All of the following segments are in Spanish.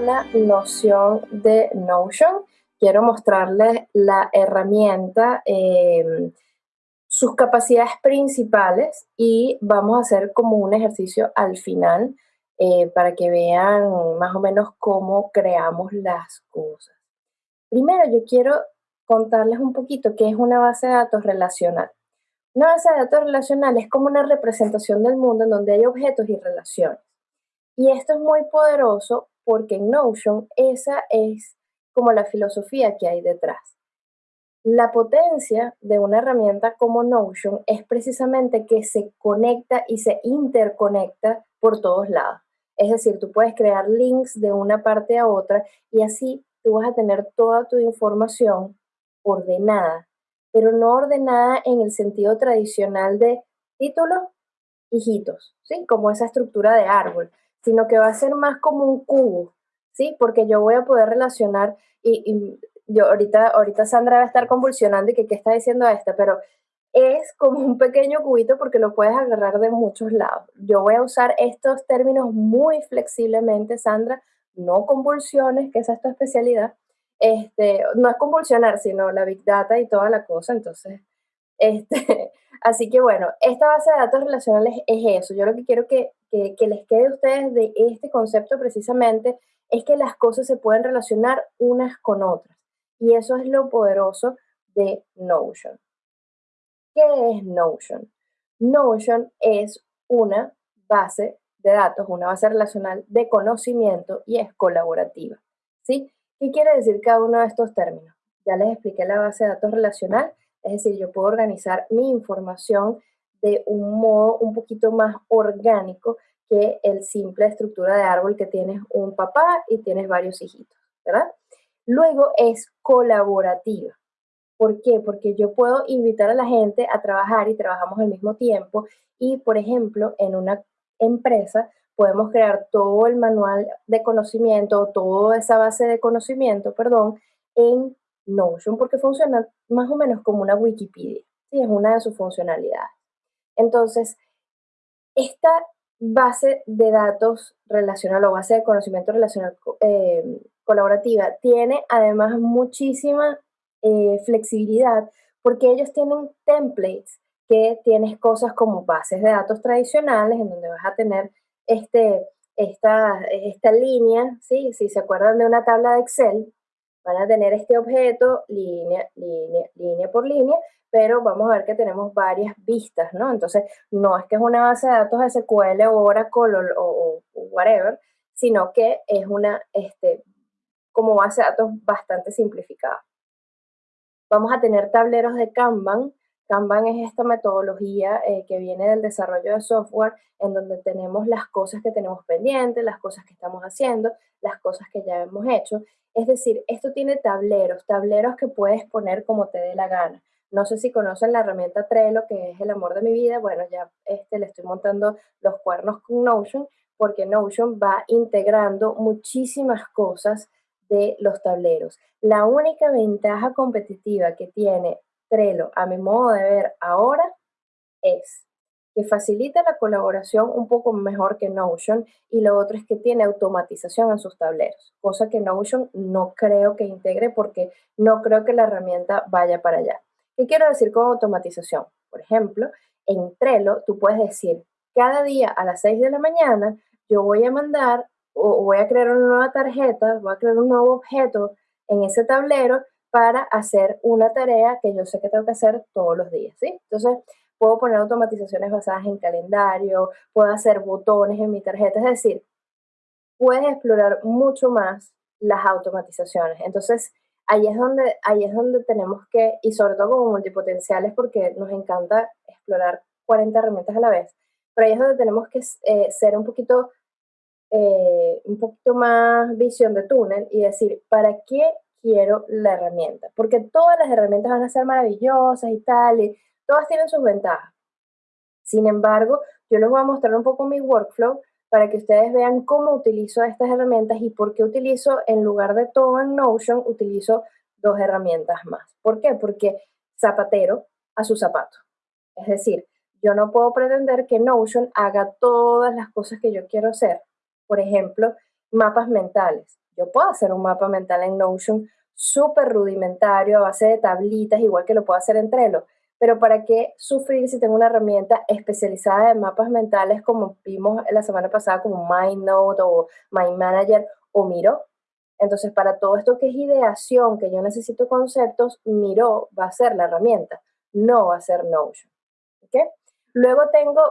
una noción de Notion. Quiero mostrarles la herramienta, eh, sus capacidades principales y vamos a hacer como un ejercicio al final eh, para que vean más o menos cómo creamos las cosas. Primero yo quiero contarles un poquito qué es una base de datos relacional. Una base de datos relacional es como una representación del mundo en donde hay objetos y relaciones. Y esto es muy poderoso porque en Notion esa es como la filosofía que hay detrás. La potencia de una herramienta como Notion es precisamente que se conecta y se interconecta por todos lados. Es decir, tú puedes crear links de una parte a otra y así tú vas a tener toda tu información ordenada, pero no ordenada en el sentido tradicional de títulos, hijitos, ¿sí? Como esa estructura de árbol, sino que va a ser más como un cubo, ¿sí? Porque yo voy a poder relacionar y, yo ahorita, ahorita Sandra va a estar convulsionando y que qué está diciendo esta, pero es como un pequeño cubito porque lo puedes agarrar de muchos lados. Yo voy a usar estos términos muy flexiblemente, Sandra, no convulsiones, que esa es tu especialidad. Este, no es convulsionar, sino la Big Data y toda la cosa, entonces, este, así que bueno, esta base de datos relacionales es eso. Yo lo que quiero que, que, les quede a ustedes de este concepto precisamente es que las cosas se pueden relacionar unas con otras. Y eso es lo poderoso de Notion. ¿Qué es Notion? Notion es una base de datos, una base relacional de conocimiento y es colaborativa. ¿sí? ¿Qué quiere decir cada uno de estos términos? Ya les expliqué la base de datos relacional, es decir, yo puedo organizar mi información de un modo un poquito más orgánico que el simple estructura de árbol que tienes un papá y tienes varios hijitos, ¿verdad? Luego es colaborativa. ¿Por qué? Porque yo puedo invitar a la gente a trabajar y trabajamos al mismo tiempo y, por ejemplo, en una empresa podemos crear todo el manual de conocimiento, toda esa base de conocimiento, perdón, en Notion porque funciona más o menos como una Wikipedia, ¿sí? es una de sus funcionalidades. Entonces, esta base de datos relacional o base de conocimiento relacional eh, colaborativa tiene además muchísima eh, flexibilidad porque ellos tienen templates que tienes cosas como bases de datos tradicionales en donde vas a tener este, esta, esta línea, ¿sí? si se acuerdan de una tabla de Excel, van a tener este objeto línea, línea, línea por línea pero vamos a ver que tenemos varias vistas, ¿no? Entonces, no es que es una base de datos SQL o Oracle o, whatever, sino que es una, este, como base de datos bastante simplificada. Vamos a tener tableros de Kanban. Kanban es esta metodología eh, que viene del desarrollo de software en donde tenemos las cosas que tenemos pendientes, las cosas que estamos haciendo, las cosas que ya hemos hecho. Es decir, esto tiene tableros, tableros que puedes poner como te dé la gana. No sé si conocen la herramienta Trello, que es el amor de mi vida. Bueno, ya este, le estoy montando los cuernos con Notion, porque Notion va integrando muchísimas cosas de los tableros. La única ventaja competitiva que tiene Trello, a mi modo de ver ahora, es facilita la colaboración un poco mejor que Notion y lo otro es que tiene automatización en sus tableros, cosa que Notion no creo que integre porque no creo que la herramienta vaya para allá. ¿Qué quiero decir con automatización? Por ejemplo, en Trello tú puedes decir, cada día a las 6 de la mañana yo voy a mandar o voy a crear una nueva tarjeta, voy a crear un nuevo objeto en ese tablero para hacer una tarea que yo sé que tengo que hacer todos los días, ¿sí? Entonces, puedo poner automatizaciones basadas en calendario, puedo hacer botones en mi tarjeta, es decir, puedes explorar mucho más las automatizaciones. Entonces, ahí es donde, ahí es donde tenemos que, y sobre todo como multipotenciales, porque nos encanta explorar 40 herramientas a la vez, pero ahí es donde tenemos que eh, ser un poquito, eh, un poquito más visión de túnel y decir, ¿para qué quiero la herramienta? Porque todas las herramientas van a ser maravillosas y tal, y todas tienen sus ventajas. Sin embargo, yo les voy a mostrar un poco mi workflow para que ustedes vean cómo utilizo estas herramientas y por qué utilizo, en lugar de todo en Notion, utilizo dos herramientas más. ¿Por qué? Porque zapatero a su zapato. Es decir, yo no puedo pretender que Notion haga todas las cosas que yo quiero hacer. Por ejemplo, mapas mentales. Yo puedo hacer un mapa mental en Notion súper rudimentario a base de tablitas, igual que lo puedo hacer en Trello. Pero ¿para qué sufrir si tengo una herramienta especializada en mapas mentales como vimos la semana pasada como MindNote o Mind Manager o Miro? Entonces, para todo esto que es ideación, que yo necesito conceptos, Miro va a ser la herramienta, no va a ser Notion. Luego tengo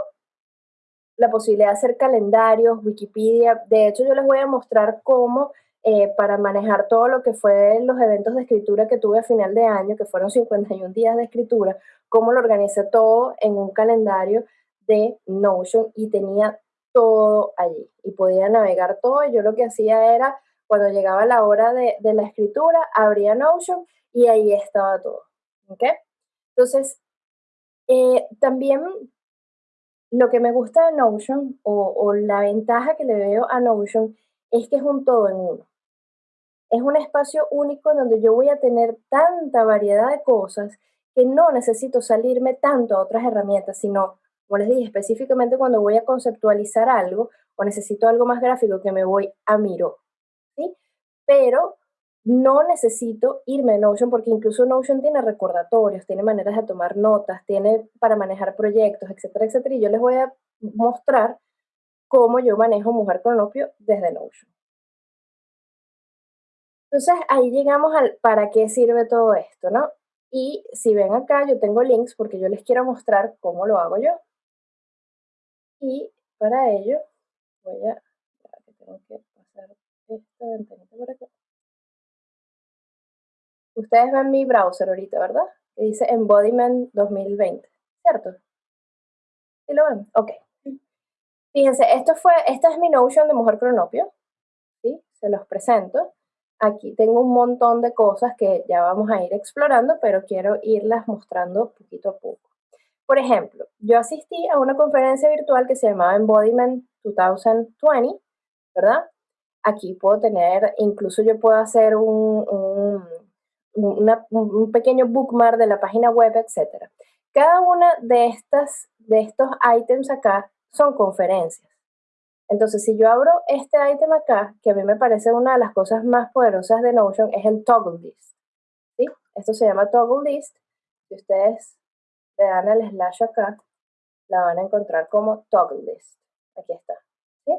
la posibilidad de hacer calendarios, Wikipedia. De hecho, yo les voy a mostrar cómo eh, para manejar todo lo que fue los eventos de escritura que tuve a final de año, que fueron 51 días de escritura, cómo lo organicé todo en un calendario de Notion y tenía todo allí y podía navegar todo. Y yo lo que hacía era, cuando llegaba la hora de, la escritura, abría Notion y ahí estaba todo. ¿Ok? Entonces, eh, también lo que me gusta de Notion o, o la ventaja que le veo a Notion es que es un todo en uno es un espacio único donde yo voy a tener tanta variedad de cosas que no necesito salirme tanto a otras herramientas, sino, como les dije, específicamente cuando voy a conceptualizar algo o necesito algo más gráfico que me voy a Miro, ¿sí? Pero no necesito irme a Notion porque incluso Notion tiene recordatorios, tiene maneras de tomar notas, tiene para manejar proyectos, etcétera, etcétera. Y yo les voy a mostrar cómo yo manejo Mujer Cronopio desde Notion. Entonces ahí llegamos al para qué sirve todo esto, ¿no? Y si ven acá, yo tengo links porque yo les quiero mostrar cómo lo hago yo. Y para ello voy a, tengo que pasar esta ventanita por acá. Ustedes ven mi browser ahorita, ¿verdad? Que dice Embodiment 2020, ¿cierto? ¿Sí lo ven? Ok. Fíjense, esto fue, esta es mi Notion de Mujer Cronopio, ¿sí? Se los presento. Aquí tengo un montón de cosas que ya vamos a ir explorando, pero quiero irlas mostrando poquito a poco. Por ejemplo, yo asistí a una conferencia virtual que se llamaba Embodiment 2020, ¿verdad? Aquí puedo tener, incluso yo puedo hacer un, un, pequeño bookmark de la página web, etc. Cada una de, estas, de estos items acá son conferencias. Entonces, si yo abro este item acá, que a mí me parece una de las cosas más poderosas de Notion, es el toggle list. ¿sí? Esto se llama toggle list. Si ustedes le dan el slash acá, la van a encontrar como toggle list. Aquí está. ¿sí?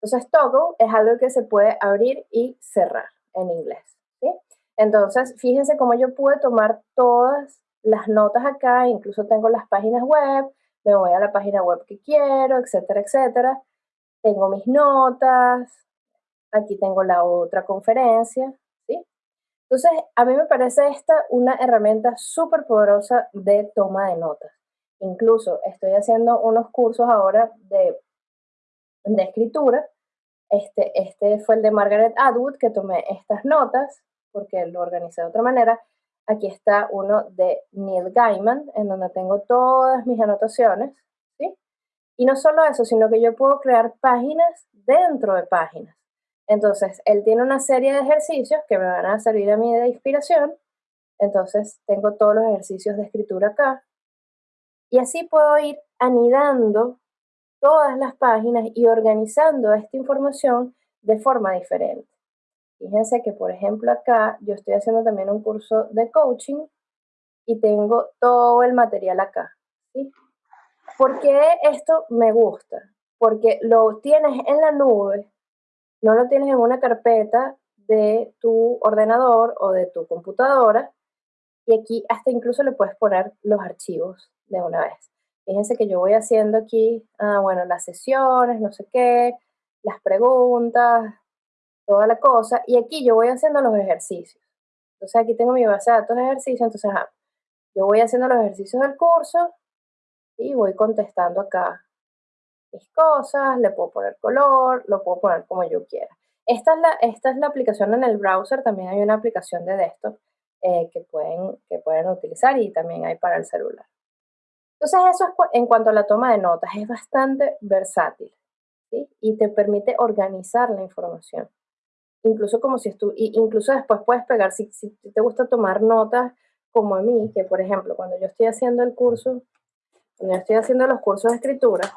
Entonces, toggle es algo que se puede abrir y cerrar en inglés. ¿sí? Entonces, fíjense cómo yo pude tomar todas las notas acá, incluso tengo las páginas web, me voy a la página web que quiero, etcétera, etcétera tengo mis notas, aquí tengo la otra conferencia, ¿sí? Entonces, a mí me parece esta una herramienta súper poderosa de toma de notas. Incluso estoy haciendo unos cursos ahora de, de escritura. Este, este fue el de Margaret Atwood, que tomé estas notas, porque lo organicé de otra manera. Aquí está uno de Neil Gaiman, en donde tengo todas mis anotaciones. Y no solo eso, sino que yo puedo crear páginas dentro de páginas. Entonces, él tiene una serie de ejercicios que me van a servir a mí de inspiración. Entonces, tengo todos los ejercicios de escritura acá. Y así puedo ir anidando todas las páginas y organizando esta información de forma diferente. Fíjense que, por ejemplo, acá yo estoy haciendo también un curso de coaching y tengo todo el material acá. ¿sí? ¿Por qué esto me gusta? Porque lo tienes en la nube, no lo tienes en una carpeta de tu ordenador o de tu computadora y aquí hasta incluso le puedes poner los archivos de una vez. Fíjense que yo voy haciendo aquí, ah, bueno, las sesiones, no sé qué, las preguntas, toda la cosa, y aquí yo voy haciendo los ejercicios. Entonces aquí tengo mi base de datos de ejercicios, entonces yo voy haciendo los ejercicios del curso y voy contestando acá mis cosas, le puedo poner color, lo puedo poner como yo quiera. Esta es la, esta es la aplicación en el browser, también hay una aplicación de desktop eh, que, pueden, que pueden utilizar y también hay para el celular. Entonces eso es en cuanto a la toma de notas, es bastante versátil y te permite organizar la información. Incluso como si estu incluso después puedes pegar, si, te gusta tomar notas como a mí, que por ejemplo cuando yo estoy haciendo el curso cuando estoy haciendo los cursos de escritura,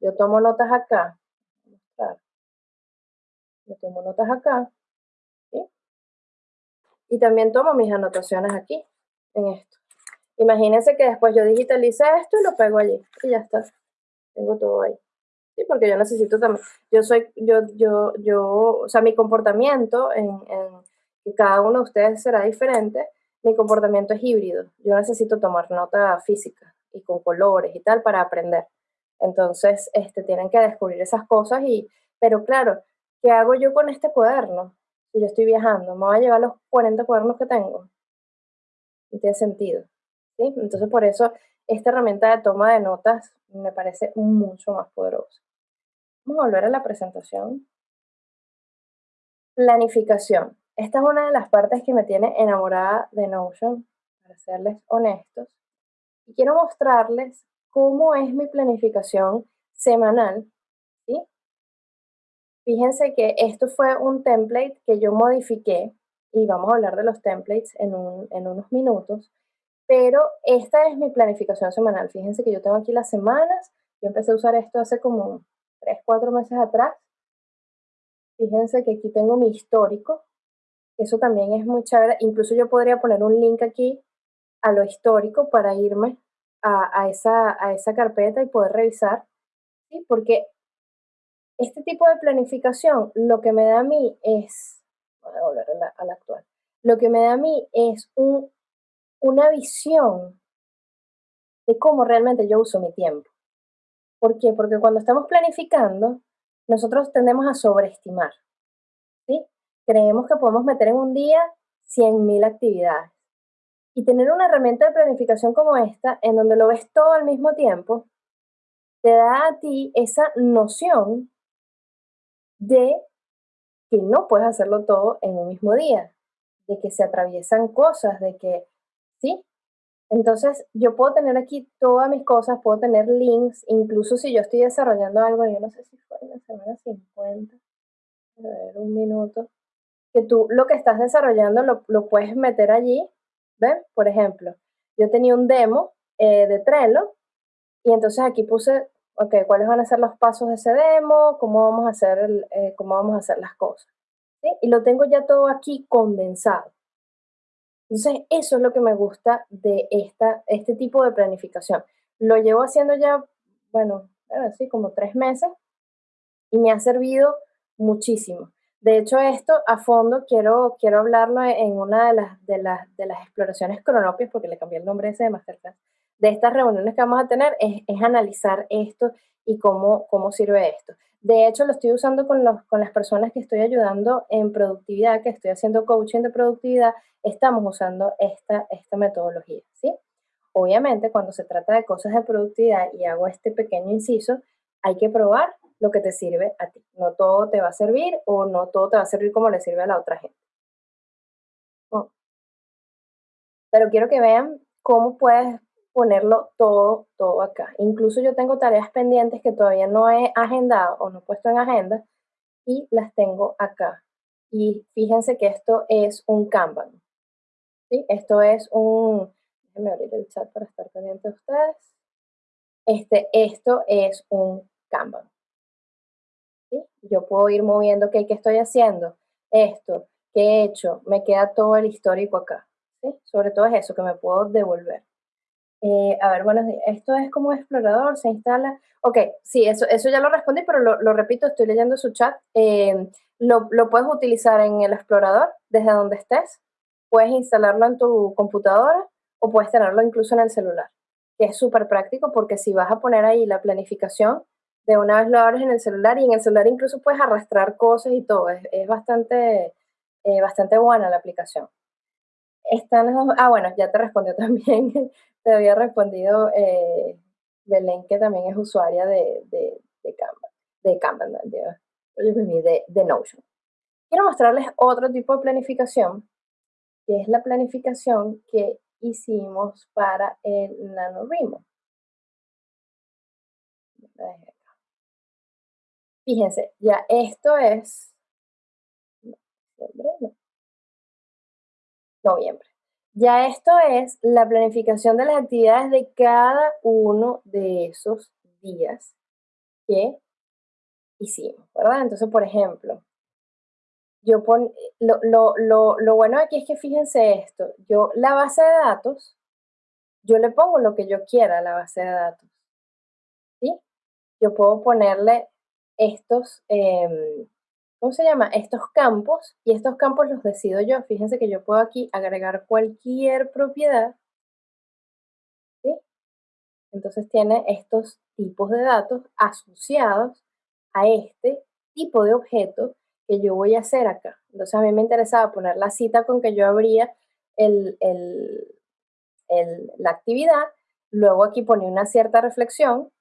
yo tomo notas acá. Yo tomo notas acá Y también tomo mis anotaciones aquí, en esto. Imagínense que después yo digitalice esto y lo pego allí. Y ya está. Tengo todo ahí. Sí, porque yo necesito también, yo soy, yo, yo, yo, o sea, mi comportamiento en, en cada uno de ustedes será diferente, mi comportamiento es híbrido. Yo necesito tomar nota física y con colores y tal para aprender. Entonces, este, tienen que descubrir esas cosas y, pero claro, ¿qué hago yo con este cuaderno? Si yo estoy viajando, ¿me voy a llevar los 40 cuadernos que tengo? No tiene sentido. ¿sí? Entonces, por eso, esta herramienta de toma de notas me parece mucho más poderosa. Vamos a volver a la presentación. Planificación. Esta es una de las partes que me tiene enamorada de Notion, para serles honestos. Y quiero mostrarles cómo es mi planificación semanal. ¿sí? Fíjense que esto fue un template que yo modifiqué y vamos a hablar de los templates en, en unos minutos. Pero esta es mi planificación semanal. Fíjense que yo tengo aquí las semanas. Yo empecé a usar esto hace como 3, 4 meses atrás. Fíjense que aquí tengo mi histórico. Eso también es muy chévere. Incluso yo podría poner un link aquí a lo histórico para irme a, esa, a esa carpeta y poder revisar. ¿sí? Porque este tipo de planificación lo que me da a mí es, voy a volver a la, actual, lo que me da a mí es un, una visión de cómo realmente yo uso mi tiempo. ¿Por qué? Porque cuando estamos planificando, nosotros tendemos a sobreestimar. ¿sí? Creemos que podemos meter en un día 100.000 actividades. Y tener una herramienta de planificación como esta, en donde lo ves todo al mismo tiempo, te da a ti esa noción de que no puedes hacerlo todo en un mismo día, de que se atraviesan cosas, de que, ¿sí? Entonces, yo puedo tener aquí todas mis cosas, puedo tener links, incluso si yo estoy desarrollando algo, yo no sé si fue en la semana 50, a ver, un minuto, que tú lo que estás desarrollando lo, lo puedes meter allí, ¿ven? Por ejemplo, yo tenía un demo eh, de Trello y entonces aquí puse, ok, cuáles van a ser los pasos de ese demo, cómo vamos a hacer, el, eh, cómo vamos a hacer las cosas, ¿sí? Y lo tengo ya todo aquí condensado. Entonces, eso es lo que me gusta de esta, este tipo de planificación. Lo llevo haciendo ya, bueno, así como tres meses y me ha servido muchísimo. De hecho, esto a fondo quiero, quiero hablarlo en una de las, de las, de las exploraciones cronopias, porque le cambié el nombre ese de Masterclass, de estas reuniones que vamos a tener, es, analizar esto y cómo, cómo sirve esto. De hecho, lo estoy usando con, los, con las personas que estoy ayudando en productividad, que estoy haciendo coaching de productividad, estamos usando esta, esta metodología, ¿sí? Obviamente, cuando se trata de cosas de productividad y hago este pequeño inciso, hay que probar lo que te sirve a ti. No todo te va a servir o no todo te va a servir como le sirve a la otra gente. Pero quiero que vean cómo puedes ponerlo todo, todo acá. Incluso yo tengo tareas pendientes que todavía no he agendado o no he puesto en agenda y las tengo acá. Y fíjense que esto es un Kanban. ¿sí? Esto es un... Déjenme abrir el chat para estar pendiente de ustedes. Este, esto es un Kanban. ¿sí? Yo puedo ir moviendo, ¿qué, ¿qué estoy haciendo? Esto, ¿qué he hecho? Me queda todo el histórico acá. Sobre todo es eso, que me puedo devolver. Eh, a ver, bueno, esto es como explorador, se instala. Ok, sí, eso, eso ya lo respondí, pero lo, repito, estoy leyendo su chat. Eh, lo, lo, puedes utilizar en el explorador desde donde estés. Puedes instalarlo en tu computadora o puedes tenerlo incluso en el celular, que es súper práctico porque si vas a poner ahí la planificación, de una vez lo abres en el celular y en el celular incluso puedes arrastrar cosas y todo. Es, es bastante, eh, bastante buena la aplicación. Están ah, bueno, ya te respondió también te había respondido eh, Belén, que también es usuaria de, de, de Canva, de Canva, de, de, Notion. Quiero mostrarles otro tipo de planificación, que es la planificación que hicimos para el NaNoWriMo. Fíjense, ya esto es noviembre. Ya esto es la planificación de las actividades de cada uno de esos días que hicimos, ¿verdad? Entonces, por ejemplo, yo pon, lo, lo, lo, lo bueno aquí es que fíjense esto, yo la base de datos, yo le pongo lo que yo quiera a la base de datos. ¿sí? Yo puedo ponerle estos, em, ¿cómo se llama? Estos campos y estos campos los decido yo. Fíjense que yo puedo aquí agregar cualquier propiedad. ¿sí? Entonces tiene estos tipos de datos asociados a este tipo de objeto que yo voy a hacer acá. Entonces a mí me interesaba poner la cita con que yo abría el, la actividad, luego aquí ponía una cierta reflexión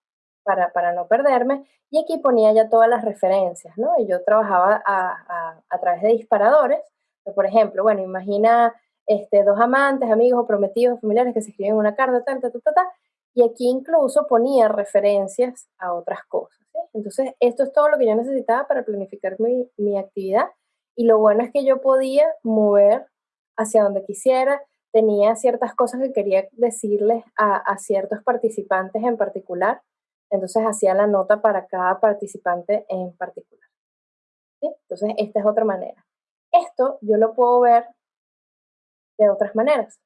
para, para, no perderme y aquí ponía ya todas las referencias, ¿no? Y yo trabajaba a, a, través de disparadores, por ejemplo, bueno, imagina este, dos amantes, amigos o prometidos, familiares que se escriben una carta, tal, tal, tal, tal, y aquí incluso ponía referencias a otras cosas. Entonces, esto es todo lo que yo necesitaba para planificar mi, mi actividad. Y lo bueno es que yo podía mover hacia donde quisiera, tenía ciertas cosas que quería decirles a, a ciertos participantes en particular, entonces hacía la nota para cada participante en particular. Entonces, esta es otra manera. Esto yo lo puedo ver de otras maneras.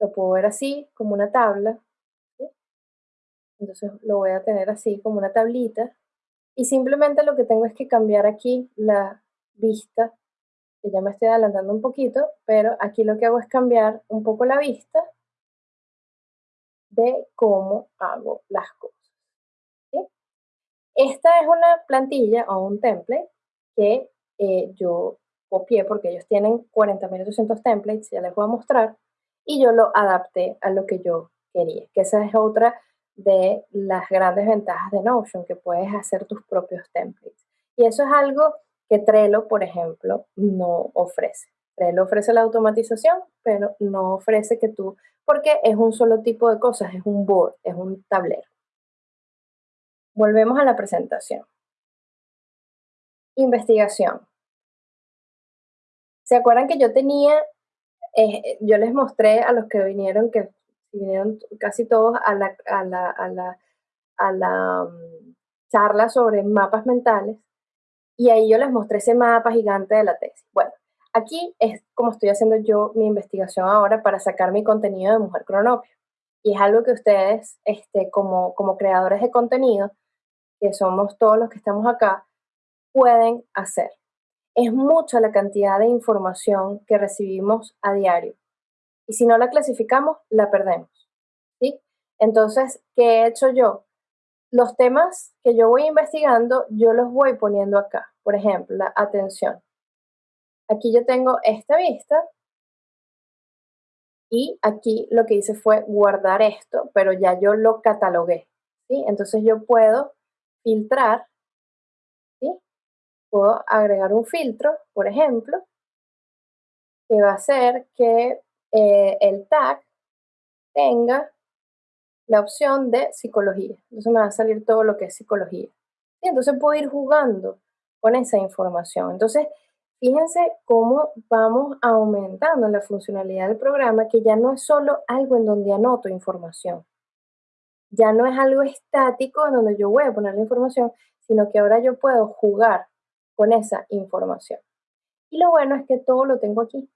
Lo puedo ver así, como una tabla, entonces lo voy a tener así como una tablita. Y simplemente lo que tengo es que cambiar aquí la vista, ya me estoy adelantando un poquito, pero aquí lo que hago es cambiar un poco la vista de cómo hago las cosas. Esta es una plantilla o un template que eh, yo copié porque ellos tienen 40.800 templates, ya les voy a mostrar, y yo lo adapté a lo que yo quería, que esa es otra de las grandes ventajas de Notion, que puedes hacer tus propios templates. Y eso es algo que Trello, por ejemplo, no ofrece. Trello ofrece la automatización, pero no ofrece que tú, porque es un solo tipo de cosas, es un board, es un tablero. Volvemos a la presentación. Investigación. ¿Se acuerdan que yo tenía, eh, yo les mostré a los que vinieron que vinieron casi todos a la, a la, a la, a la um, charla sobre mapas mentales y ahí yo les mostré ese mapa gigante de la tesis. Bueno, aquí es como estoy haciendo yo mi investigación ahora para sacar mi contenido de Mujer Cronopio. Y es algo que ustedes, este, como, como creadores de contenido, que somos todos los que estamos acá, pueden hacer. Es mucha la cantidad de información que recibimos a diario. Y si no la clasificamos, la perdemos. ¿sí? Entonces, ¿qué he hecho yo? Los temas que yo voy investigando, yo los voy poniendo acá. Por ejemplo, la atención. Aquí yo tengo esta vista y aquí lo que hice fue guardar esto, pero ya yo lo catalogué. ¿sí? Entonces yo puedo filtrar, puedo agregar un filtro, por ejemplo, que va a hacer que eh, el tag tenga la opción de psicología. Entonces me va a salir todo lo que es psicología. Y entonces puedo ir jugando con esa información. Entonces, fíjense cómo vamos aumentando la funcionalidad del programa, que ya no es solo algo en donde anoto información. Ya no es algo estático en donde yo voy a poner la información, sino que ahora yo puedo jugar con esa información. Y lo bueno es que todo lo tengo aquí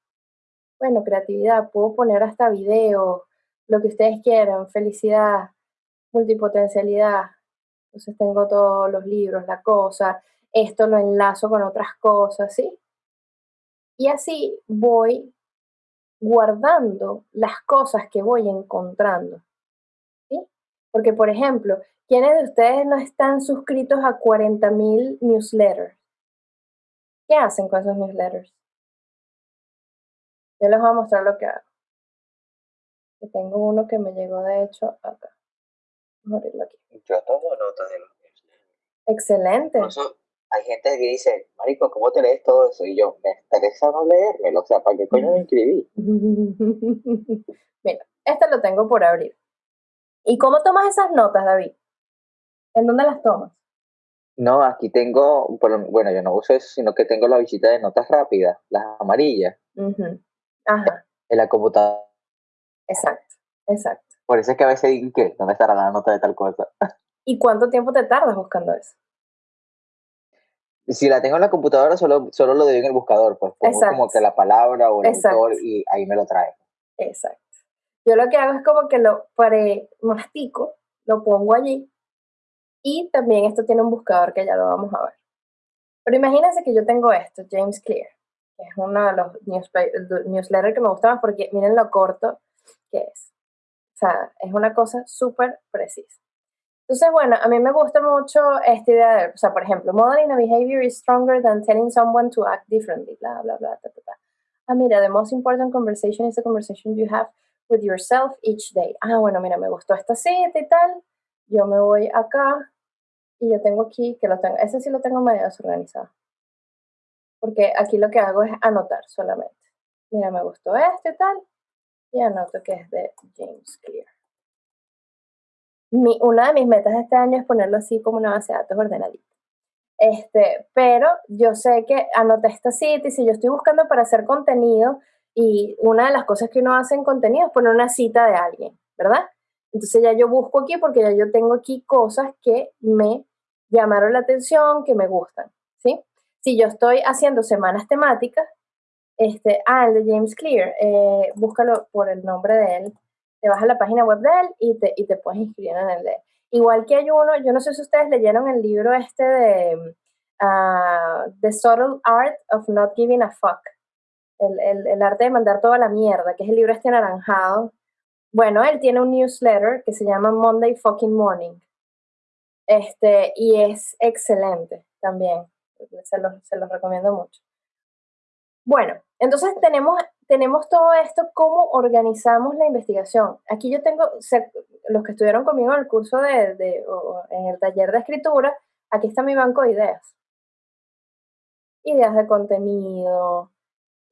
bueno, creatividad, puedo poner hasta video, lo que ustedes quieran, felicidad, multipotencialidad. Entonces tengo todos los libros, la cosa, esto lo enlazo con otras cosas, ¿sí? Y así voy guardando las cosas que voy encontrando. Porque, por ejemplo, ¿quiénes de ustedes no están suscritos a 40.000 newsletters? ¿Qué hacen con esos newsletters? Yo les voy a mostrar lo que hago. Que tengo uno que me llegó de hecho acá. Vamos a abrirlo aquí. Yo tomo notas de los Excelente. Incluso hay gente que dice, Marico, ¿cómo te lees todo eso? Y yo, me interesa no leérmelo. O sea, ¿para qué coño me inscribí? Mira, este lo tengo por abrir. ¿Y cómo tomas esas notas, David? ¿En dónde las tomas? No, aquí tengo, bueno, yo no uso eso, sino que tengo la visita de notas rápidas, las amarillas. En la computadora. Exacto, exacto. Por eso es que a veces digo que, ¿dónde estará la nota de tal cosa? ¿Y cuánto tiempo te tardas buscando eso? si la tengo en la computadora, solo, solo lo doy en el buscador, pues pongo como que la palabra o el autor y ahí me lo trae. Exacto. Yo lo que hago es como que lo pre-mastico, lo pongo allí y también esto tiene un buscador que ya lo vamos a ver. Pero imagínense que yo tengo esto, James Clear, es uno de los newsletters que me gusta más porque miren lo corto que es. O sea, es una cosa súper precisa. Entonces, bueno, a mí me gusta mucho esta idea de, o sea, por ejemplo, modeling a behavior is stronger than telling someone to act differently, bla, bla, bla, ta, ta. Ah, mira, the most important conversation is the conversation you have with yourself each day. Ah, bueno, mira, me gustó esta cita y tal. Yo me voy acá y yo tengo aquí, que lo tengo, ese sí lo tengo medio desorganizado. Porque aquí lo que hago es anotar solamente. Mira, me gustó esto y tal. Y anoto que es de James Clear una de mis metas de este año es ponerlo así como una base de datos ordenadita. Este, pero yo sé que anoté esta cita y si yo estoy buscando para hacer contenido y una de las cosas que uno hace en contenido es poner una cita de alguien, ¿verdad? Entonces ya yo busco aquí porque ya yo tengo aquí cosas que me llamaron la atención, que me gustan, ¿sí? Si yo estoy haciendo semanas temáticas, este, ah, el de James Clear, eh, búscalo por el nombre de él, te vas a la página web de él y te, y te puedes inscribir en el de Igual que hay uno, yo no sé si ustedes leyeron el libro este de uh, The Subtle Art of Not Giving a Fuck, el, el, el, arte de mandar toda la mierda, que es el libro este anaranjado. Bueno, él tiene un newsletter que se llama Monday Fucking Morning. Este, y es excelente también. Se los, se los recomiendo mucho. Bueno, entonces tenemos tenemos todo esto, cómo organizamos la investigación. Aquí yo tengo, los que estuvieron conmigo en el curso de, en el taller de escritura, aquí está mi banco de ideas. Ideas de contenido,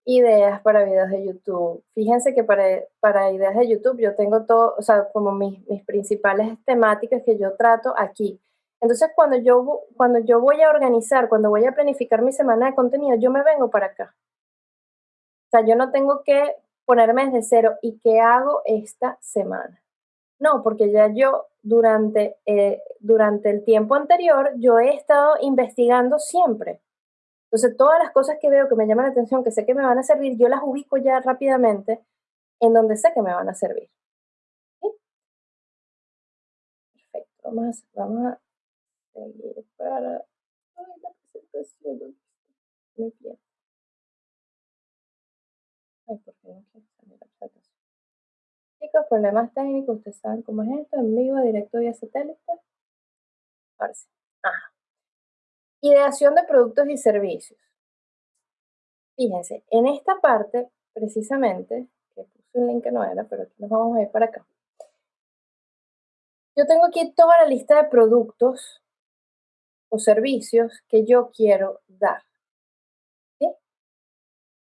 ideas para videos de YouTube. Fíjense que para, para ideas de YouTube yo tengo todo, o sea, como mis, mis principales temáticas que yo trato aquí. Entonces, cuando yo, cuando yo voy a organizar, cuando voy a planificar mi semana de contenido, yo me vengo para acá. O sea, yo no tengo que ponerme desde cero y qué hago esta semana. No, porque ya yo durante, eh, durante el tiempo anterior yo he estado investigando siempre. Entonces, todas las cosas que veo que me llaman la atención, que sé que me van a servir, yo las ubico ya rápidamente en donde sé que me van a servir. Perfecto. Vamos vamos a seguir para la presentación. Muy bien. Chicos, problemas técnicos, ustedes saben cómo es esto, en vivo, directo vía satélite. Ahora sí. Ideación de productos y servicios. Fíjense, en esta parte, precisamente, que puse un link que no era, pero nos vamos a ir para acá. Yo tengo aquí toda la lista de productos o servicios que yo quiero dar.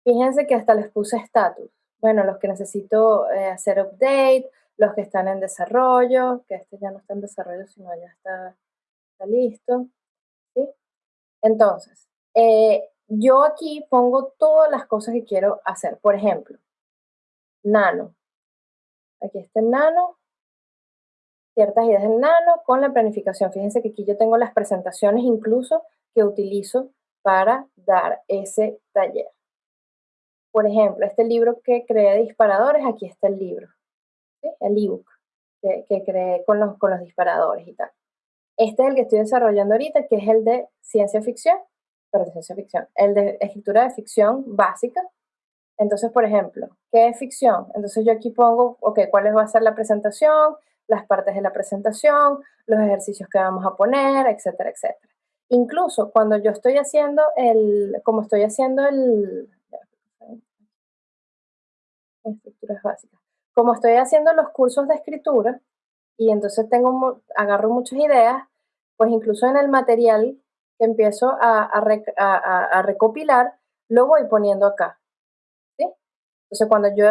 Fíjense que hasta les puse estatus. Bueno, los que necesito eh, hacer update, los que están en desarrollo, que este ya no está en desarrollo, sino ya está, listo. Entonces, eh, yo aquí pongo todas las cosas que quiero hacer. Por ejemplo, nano. Aquí está el nano, ciertas ideas del nano con la planificación. Fíjense que aquí yo tengo las presentaciones incluso que utilizo para dar ese taller. Por ejemplo, este libro que creé disparadores, aquí está el libro, el ebook que, que creé con los, con los disparadores y tal. Este es el que estoy desarrollando ahorita, que es el de ciencia ficción, pero de ciencia ficción, el de escritura de ficción básica. Entonces, por ejemplo, ¿qué es ficción? Entonces yo aquí pongo, ok, ¿cuál va a ser la presentación? Las partes de la presentación, los ejercicios que vamos a poner, etcétera, etcétera. Incluso cuando yo estoy haciendo el, como estoy haciendo el, estructuras básicas. Como estoy haciendo los cursos de escritura y entonces tengo, agarro muchas ideas, pues incluso en el material que empiezo a, recopilar, lo voy poniendo acá. ¿sí? Entonces cuando yo,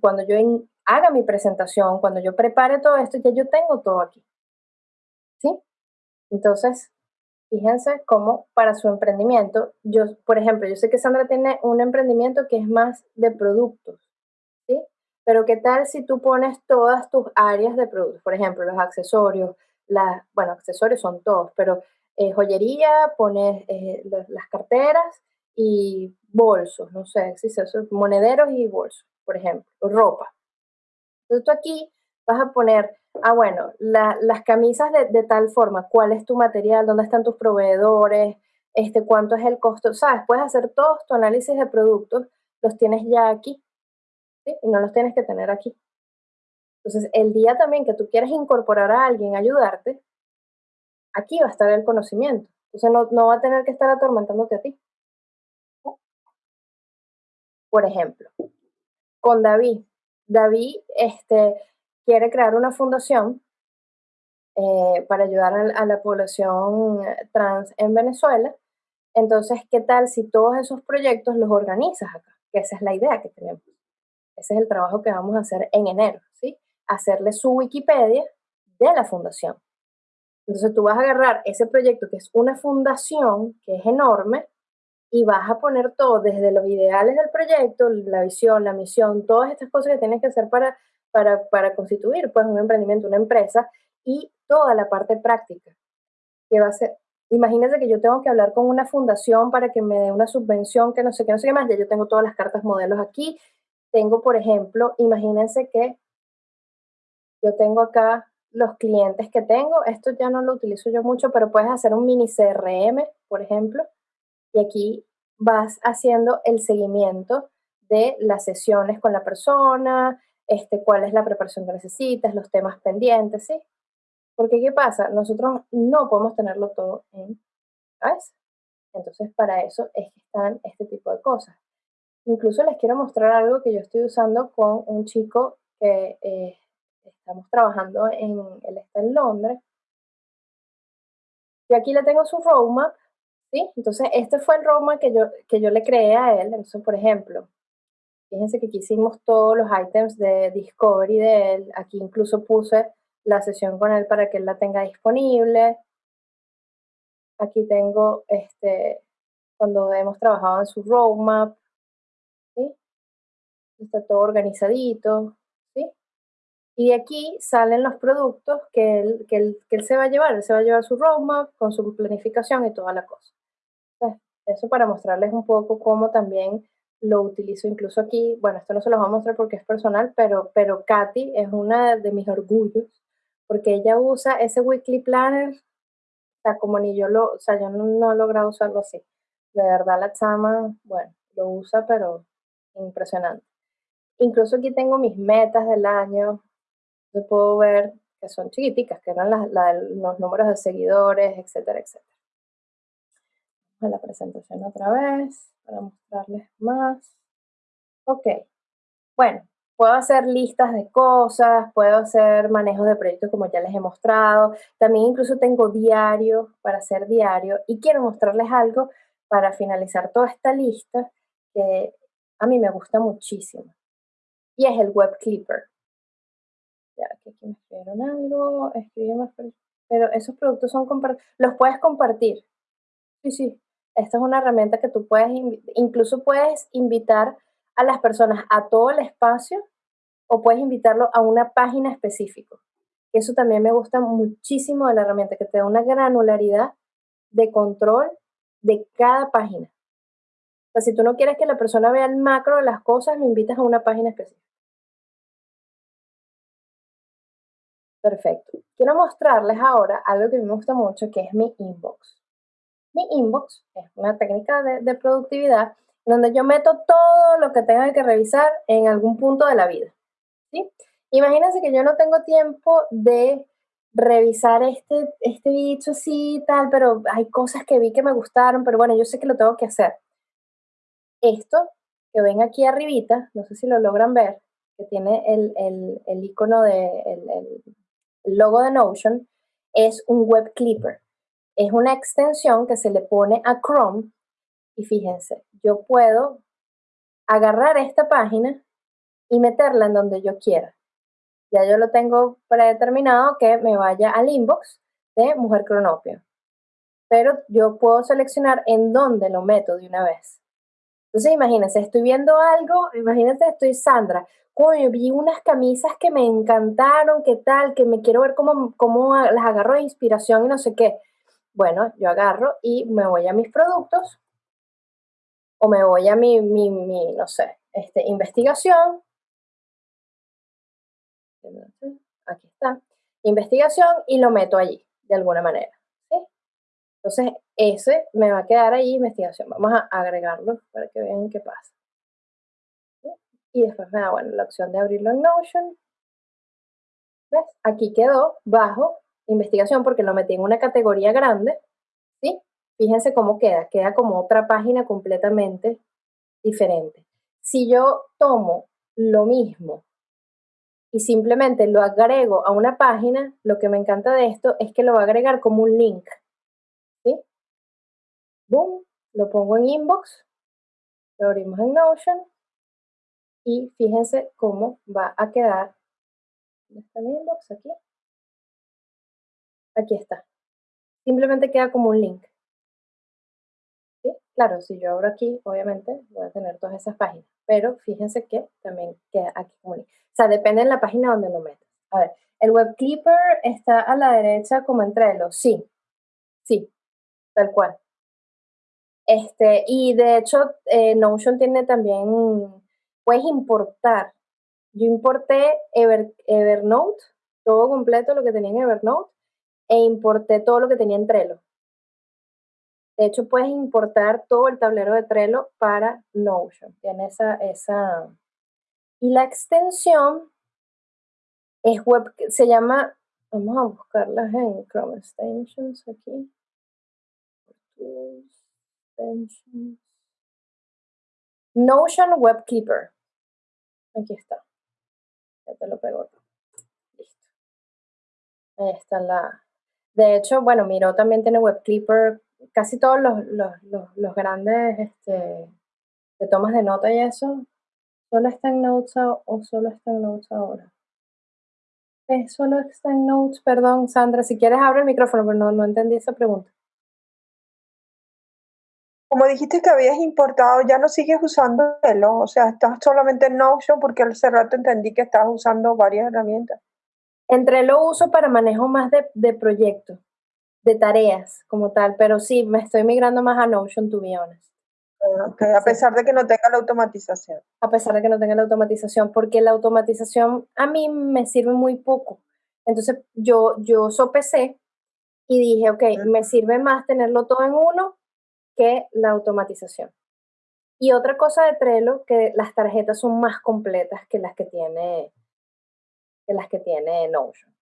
cuando yo haga mi presentación, cuando yo prepare todo esto, ya yo tengo todo aquí. ¿Sí? Entonces, fíjense cómo para su emprendimiento, yo, por ejemplo, yo sé que Sandra tiene un emprendimiento que es más de productos. Pero ¿qué tal si tú pones todas tus áreas de productos? Por ejemplo, los accesorios, las, bueno, accesorios son todos, pero eh, joyería, pones eh, las carteras y bolsos, no sé, si eso, monederos y bolsos, por ejemplo, ropa. Entonces tú aquí vas a poner, ah, bueno, las camisas de, de, tal forma, cuál es tu material, dónde están tus proveedores, este, cuánto es el costo, sabes, puedes hacer todos tu análisis de productos, los tienes ya aquí, Y no los tienes que tener aquí. Entonces, el día también que tú quieres incorporar a alguien, ayudarte, aquí va a estar el conocimiento. Entonces, no, no va a tener que estar atormentándote a ti. Por ejemplo, con David. David este, quiere crear una fundación eh, para ayudar a, la población trans en Venezuela. Entonces, ¿qué tal si todos esos proyectos los organizas acá? Que esa es la idea que tenemos. Ese es el trabajo que vamos a hacer en enero, ¿sí? Hacerle su Wikipedia de la fundación. Entonces tú vas a agarrar ese proyecto que es una fundación, que es enorme, y vas a poner todo desde los ideales del proyecto, la visión, la misión, todas estas cosas que tienes que hacer para, para, para constituir pues, un emprendimiento, una empresa, y toda la parte práctica, que va a ser, imagínense que yo tengo que hablar con una fundación para que me dé una subvención, que no sé qué, no sé qué más, ya yo tengo todas las cartas modelos aquí, tengo, por ejemplo, imagínense que yo tengo acá los clientes que tengo, esto ya no lo utilizo yo mucho, pero puedes hacer un mini CRM, por ejemplo, y aquí vas haciendo el seguimiento de las sesiones con la persona, este, cuál es la preparación que necesitas, los temas pendientes, ¿sí? Porque ¿qué pasa? Nosotros no podemos tenerlo todo en. Entonces, para eso es están este tipo de cosas. Incluso les quiero mostrar algo que yo estoy usando con un chico que eh, estamos trabajando en, él está en Londres. Yo aquí le tengo su roadmap ¿sí? Entonces, este fue el roadmap que yo, que yo le creé a él. Entonces, por ejemplo, fíjense que aquí hicimos todos los items de Discovery de él. Aquí incluso puse la sesión con él para que él la tenga disponible. Aquí tengo este, cuando hemos trabajado en su roadmap. Está todo organizadito. ¿sí? Y aquí salen los productos que él, que, él, que él se va a llevar. Él se va a llevar su roadmap con su planificación y toda la cosa. Eso para mostrarles un poco cómo también lo utilizo incluso aquí. Bueno, esto no se los voy a mostrar porque es personal, pero, pero Katy es una de mis orgullos porque ella usa ese weekly planner, o sea, como ni yo lo, o sea, yo no, he logrado usarlo así. De verdad la chama, bueno, lo usa, pero impresionante. Incluso aquí tengo mis metas del año. Yo puedo ver que son chiquiticas, que eran los números de seguidores, etcétera, etcétera la presentación otra vez para mostrarles más. Ok, bueno, puedo hacer listas de cosas, puedo hacer manejos de proyectos como ya les he mostrado. También incluso tengo diario para hacer diario y quiero mostrarles algo para finalizar toda esta lista que a mí me gusta muchísimo. Y es el Web Clipper. Ya, que aquí me escribieron algo, pero esos productos son. Los puedes compartir. Sí, sí, esta es una herramienta que tú puedes, incluso puedes invitar a las personas a todo el espacio o puedes invitarlo a una página específica. Eso también me gusta muchísimo de la herramienta, que te da una granularidad de control de cada página. O sea, si tú no quieres que la persona vea el macro de las cosas, lo invitas a una página específica. Perfecto. Quiero mostrarles ahora algo que me gusta mucho, que es mi inbox. Mi inbox es una técnica de, productividad donde yo meto todo lo que tenga que revisar en algún punto de la vida. ¿sí? Imagínense que yo no tengo tiempo de revisar este, este bicho así tal, pero hay cosas que vi que me gustaron, pero bueno, yo sé que lo tengo que hacer. Esto que ven aquí arribita, no sé si lo logran ver, que tiene el, el, icono de, el, el logo de Notion, es un web clipper es una extensión que se le pone a Chrome y fíjense, yo puedo agarrar esta página y meterla en donde yo quiera. Ya yo lo tengo predeterminado que me vaya al inbox de Mujer Cronopio. Pero yo puedo seleccionar en dónde lo meto de una vez. Entonces imagínense, estoy viendo algo, imagínense, estoy Sandra, coño, vi unas camisas que me encantaron, qué tal, que me quiero ver cómo, cómo las agarro de inspiración y no sé qué bueno, yo agarro y me voy a mis productos o me voy a mi, mi, mi no sé, este, investigación. Aquí está. Investigación y lo meto allí, de alguna manera. Entonces, ese me va a quedar ahí, investigación. Vamos a agregarlo para que vean qué pasa. Y después me da, bueno, la opción de abrirlo en Notion. ¿Ves? Aquí quedó bajo investigación porque lo metí en una categoría grande. ¿Sí? Fíjense cómo queda. Queda como otra página completamente diferente. Si yo tomo lo mismo y simplemente lo agrego a una página, lo que me encanta de esto es que lo va a agregar como un link. ¿Sí? Boom, lo pongo en inbox, lo abrimos en Notion y fíjense cómo va a quedar. ¿Dónde está mi inbox? Aquí. Aquí está. Simplemente queda como un link. ¿Sí? Claro, si yo abro aquí, obviamente voy a tener todas esas páginas, pero fíjense que también queda aquí como un link. O sea, depende de la página donde lo metas. A ver, ¿el web clipper está a la derecha como entre los? Sí, sí, tal cual. Este, y de hecho, eh, Notion tiene también, puedes importar. Yo importé Evernote, todo completo lo que tenía en Evernote, e importé todo lo que tenía en Trello. De hecho, puedes importar todo el tablero de Trello para Notion. Tiene esa, esa. Y la extensión es web, se llama, vamos a buscarlas en Chrome Extensions aquí. Notion Web Keeper. Aquí está. Ya te lo pego. Listo. Ahí está la. De hecho, bueno, Miro también tiene Web Clipper. Casi todos los, los, grandes este, de tomas de nota y eso, solo está en Notes o solo está en Notes ahora. Eh, solo está en Notes, perdón, Sandra. Si quieres, abre el micrófono, pero no, no entendí esa pregunta. Como dijiste que habías importado, ya no sigues usando Trello, o sea, estás solamente en Notion porque hace rato entendí que estabas usando varias herramientas. Entre lo uso para manejo más de, de proyectos, de tareas como tal, pero sí, me estoy migrando más a Notion, to be honest. Ah, a pesar de que no tenga la automatización. A pesar de que no tenga la automatización, porque la automatización a mí me sirve muy poco. Entonces yo, yo sopesé y dije, ok, me sirve más tenerlo todo en uno que la automatización. Y otra cosa de Trello, que las tarjetas son más completas que las que tiene, que las que tiene Notion.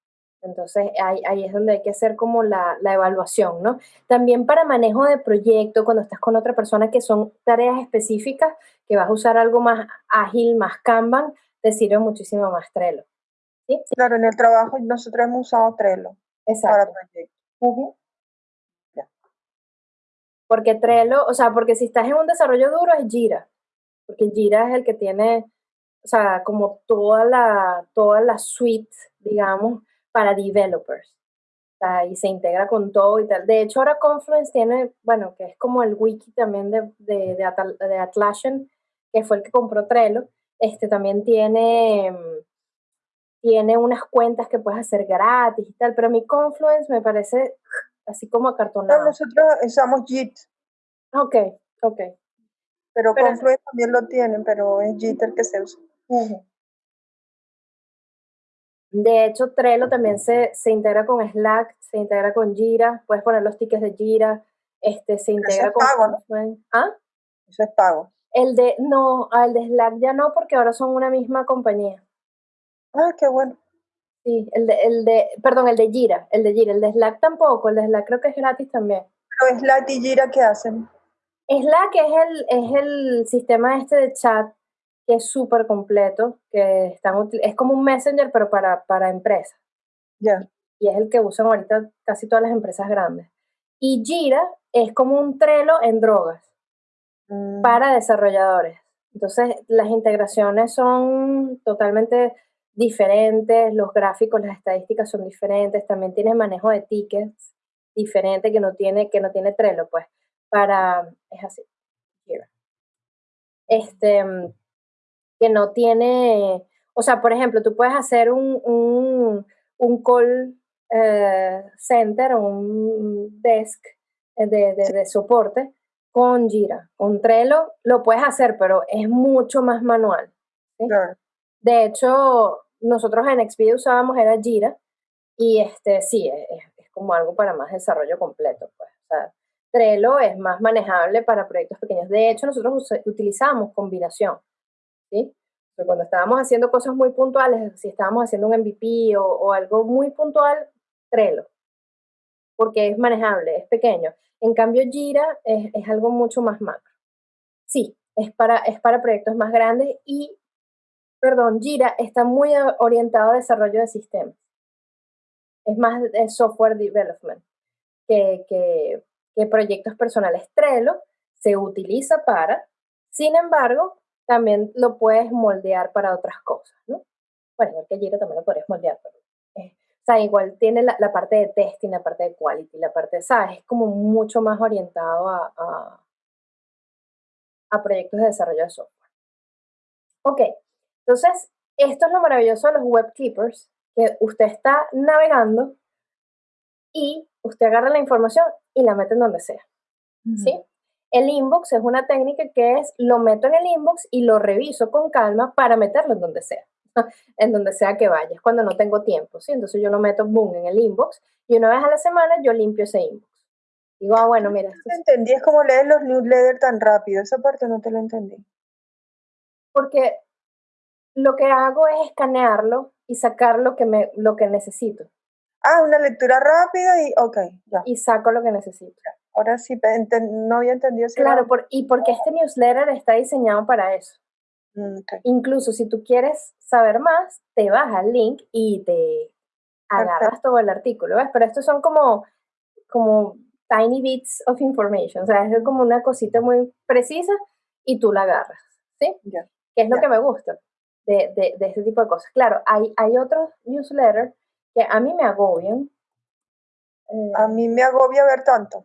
Entonces ahí, ahí es donde hay que hacer como la, la, evaluación, ¿no? También para manejo de proyecto, cuando estás con otra persona que son tareas específicas, que vas a usar algo más ágil, más Kanban, te sirve muchísimo más Trello. ¿sí? Claro, en el trabajo nosotros hemos usado Trello Exacto. para proyectos. Porque Trello, o sea, porque si estás en un desarrollo duro es Jira, porque Jira es el que tiene, o sea, como toda la, toda la suite, digamos, para developers. O sea, y se integra con todo y tal. De hecho, ahora Confluence tiene, bueno, que es como el wiki también de, de, de, Atlassian, que fue el que compró Trello, este también tiene, tiene unas cuentas que puedes hacer gratis y tal, pero mi Confluence me parece así como acartonado. nosotros usamos JIT. Ok, ok. Pero, Confluence también lo tienen, pero es JIT el que se usa. De hecho, Trello también se, se, integra con Slack, se integra con Jira, puedes poner los tickets de Jira, este, se integra Eso es con pago, ¿no? ¿Ah? Eso es pago. El de, no, el de Slack ya no, porque ahora son una misma compañía. Ah, qué bueno. Sí, el de, el de, perdón, el de Jira, el de Jira, el de Slack tampoco, el de Slack creo que es gratis también. Pero Slack y Jira, ¿qué hacen? Slack es el, es el sistema este de chat que es súper completo, que están, es como un messenger pero para, para empresas. Ya. Y es el que usan ahorita casi todas las empresas grandes. Y Jira es como un Trello en drogas mm. para desarrolladores. Entonces, las integraciones son totalmente diferentes, los gráficos, las estadísticas son diferentes, también tiene manejo de tickets diferente que no tiene, que no tiene Trello, pues, para, es así, este, que no tiene, o sea, por ejemplo, tú puedes hacer un, un, un call eh, center, un desk de, de, soporte con Jira. Con Trello lo puedes hacer, pero es mucho más manual. De hecho, nosotros en Expedia usábamos era Jira y este sí, es, es como algo para más desarrollo completo. Pues. Trello es más manejable para proyectos pequeños. De hecho, nosotros utilizamos combinación. ¿sí? cuando estábamos haciendo cosas muy puntuales, si estábamos haciendo un MVP o, algo muy puntual, Trello, porque es manejable, es pequeño. En cambio, Jira es, es algo mucho más macro. Sí, es para, es para proyectos más grandes y, perdón, Jira está muy orientado a desarrollo de sistemas. Es más software development que, que, que proyectos personales. Trello se utiliza para, sin embargo, también lo puedes moldear para otras cosas, ¿no? Bueno, igual que Jira también lo podrías moldear, pero, eh, o sea, igual tiene la, parte de testing, la parte de quality, la parte ¿sabes? Es como mucho más orientado a, a, a proyectos de desarrollo de software. Ok, entonces, esto es lo maravilloso de los web keepers, que usted está navegando y usted agarra la información y la mete en donde sea. ¿Sí? El inbox es una técnica que es lo meto en el inbox y lo reviso con calma para meterlo en donde sea, en donde sea que vayas, cuando no tengo tiempo, ¿sí? Entonces yo lo meto, boom, en el inbox y una vez a la semana yo limpio ese inbox. Digo, ah, bueno, mira. No entendí, es como leer los newsletters tan rápido, esa parte no te lo entendí. Porque lo que hago es escanearlo y sacar lo que, me, lo que necesito. Ah, una lectura rápida y, ok, ya. Y saco lo que necesito. Ahora sí, no había entendido. Si claro, por, y porque este newsletter está diseñado para eso. Mm, Incluso si tú quieres saber más, te vas al link y te agarras todo el artículo, ¿ves? Pero estos son como, como tiny bits of information, o sea, es como una cosita muy precisa y tú la agarras, ¿sí? Que es lo que me gusta de, de, de, este tipo de cosas. Claro, hay, hay otros newsletters que a mí me agobian. a mí me agobia ver tanto.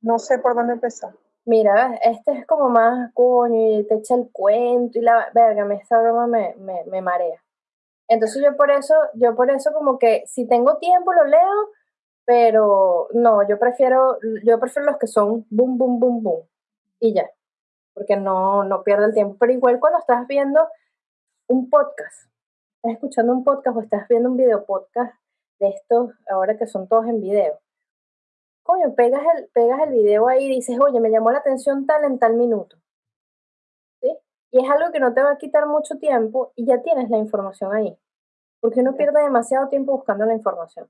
No sé por dónde empezar. Mira, este es como más coño y te echa el cuento y la verga, me, esta broma me, me, me marea. Entonces yo por eso, yo por eso como que si tengo tiempo lo leo, pero no, yo prefiero, yo prefiero los que son boom, boom, boom, boom y ya, porque no, no pierdo el tiempo. Pero igual cuando estás viendo un podcast, estás escuchando un podcast o estás viendo un video podcast de estos, ahora que son todos en video, coño, pegas el, pegas el video ahí y dices, oye, me llamó la atención tal en tal minuto. ¿Sí? Y es algo que no te va a quitar mucho tiempo y ya tienes la información ahí. Porque uno pierde demasiado tiempo buscando la información.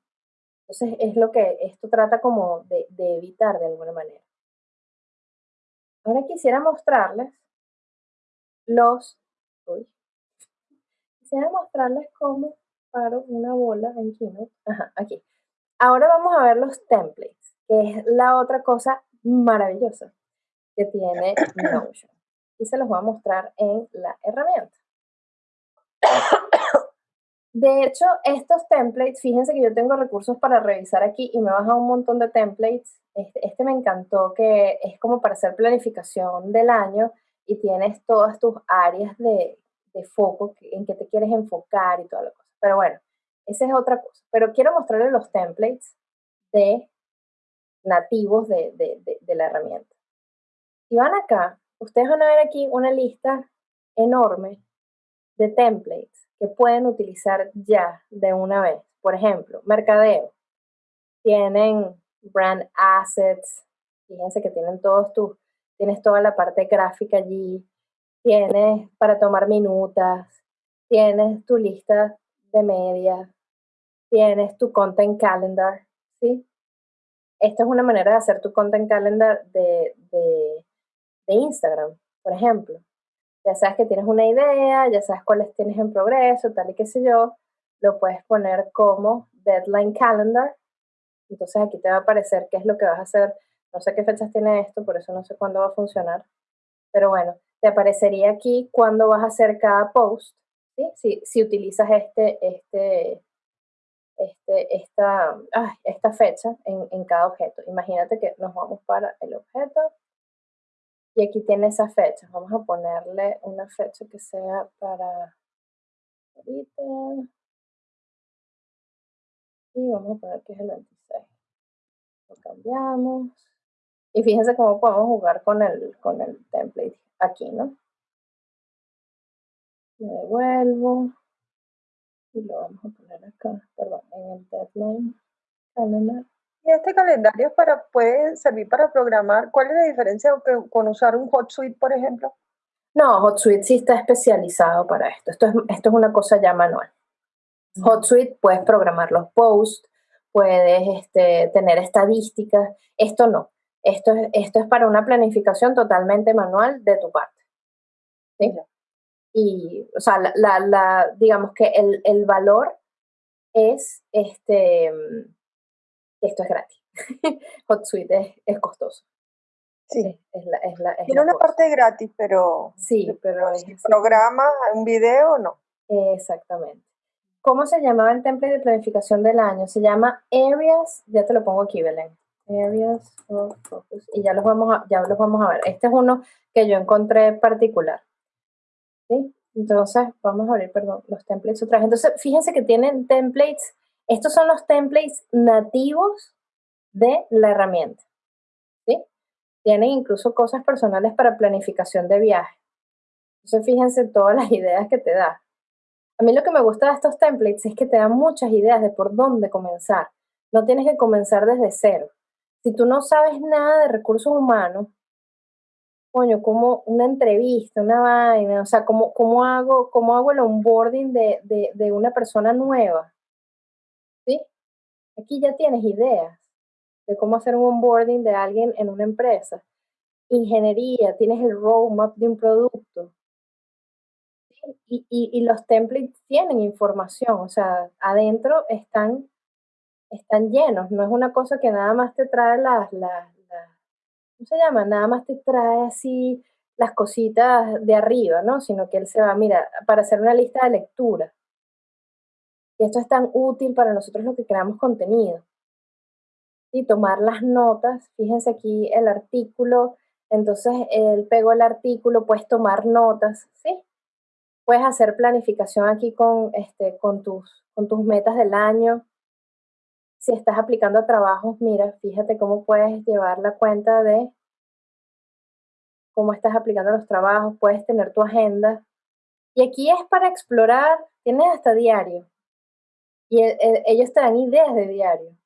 Entonces es lo que esto trata como de, de evitar de alguna manera. Ahora quisiera mostrarles los... Uy, quisiera mostrarles cómo paro una bola en Keynote. Ajá, aquí. Ahora vamos a ver los templates que es la otra cosa maravillosa que tiene Notion. Y se los voy a mostrar en la herramienta. De hecho, estos templates, fíjense que yo tengo recursos para revisar aquí y me baja un montón de templates. Este, este, me encantó que es como para hacer planificación del año y tienes todas tus áreas de, de foco en que te quieres enfocar y toda la cosa. Pero bueno, esa es otra cosa. Pero quiero mostrarles los templates de nativos de, de, la herramienta. Si van acá, ustedes van a ver aquí una lista enorme de templates que pueden utilizar ya de una vez. Por ejemplo, mercadeo. Tienen brand assets. Fíjense que tienen todos tus, tienes toda la parte gráfica allí. Tienes para tomar minutas. Tienes tu lista de media. Tienes tu content calendar. ¿sí? Esta es una manera de hacer tu content calendar de, de, Instagram, por ejemplo. Ya sabes que tienes una idea, ya sabes cuáles tienes en progreso, tal y qué sé yo, lo puedes poner como deadline calendar. Entonces aquí te va a aparecer qué es lo que vas a hacer. No sé qué fechas tiene esto, por eso no sé cuándo va a funcionar. Pero bueno, te aparecería aquí cuándo vas a hacer cada post. ¿sí? Si, utilizas este, este, este, esta, esta fecha en, en, cada objeto. Imagínate que nos vamos para el objeto y aquí tiene esa fecha. Vamos a ponerle una fecha que sea para ahorita. Y vamos a poner que es el 26. Lo cambiamos. Y fíjense cómo podemos jugar con el, con el template aquí, ¿no? Me devuelvo. Y lo vamos a poner acá, perdón, en el deadline calendar. Y este calendario para, puede servir para programar. ¿Cuál es la diferencia con usar un HotSuite, por ejemplo? No, HotSuite sí está especializado para esto. Esto es, esto es una cosa ya manual. HotSuite puedes programar los posts, puedes este, tener estadísticas. Esto no. Esto es, esto es para una planificación totalmente manual de tu parte. ¿sí? Y, o sea, la, la, digamos que el, el valor es este esto es gratis. HotSuite es, es costoso. Sí. Es, la, es la, Tiene una parte gratis, pero. Sí, pero. Si programa un video, no. Exactamente. ¿Cómo se llamaba el template de planificación del año? Se llama Areas, ya te lo pongo aquí, Belén. Areas of Focus. Y ya los vamos a, ya los vamos a ver. Este es uno que yo encontré particular. ¿Sí? Entonces, vamos a abrir, perdón, los templates otra vez. Entonces, fíjense que tienen templates estos son los templates nativos de la herramienta. ¿sí? Tienen incluso cosas personales para planificación de viaje. Entonces, fíjense todas las ideas que te da. A mí lo que me gusta de estos templates es que te dan muchas ideas de por dónde comenzar. No tienes que comenzar desde cero. Si tú no sabes nada de recursos humanos, coño, como una entrevista, una vaina, o sea, ¿cómo, cómo, hago, cómo hago el onboarding de, de, una persona nueva? ¿sí? Aquí ya tienes ideas de cómo hacer un onboarding de alguien en una empresa. Ingeniería, tienes el roadmap de un producto. Y, y, los templates tienen información, o sea, adentro están, están llenos. No es una cosa que nada más te trae las, las, ¿cómo se llama? Nada más te trae así las cositas de arriba, ¿no? Sino que él se va, mira, para hacer una lista de lectura. Y esto es tan útil para nosotros lo que creamos contenido. Y tomar las notas, fíjense aquí el artículo, entonces él pegó el artículo, puedes tomar notas, ¿sí? Puedes hacer planificación aquí con, este, con, tus, con tus metas del año. Si estás aplicando a trabajos, mira, fíjate cómo puedes llevar la cuenta de cómo estás aplicando los trabajos, puedes tener tu agenda. Y aquí es para explorar, tienes hasta diario. Y e, e, ellos te dan ideas de diario.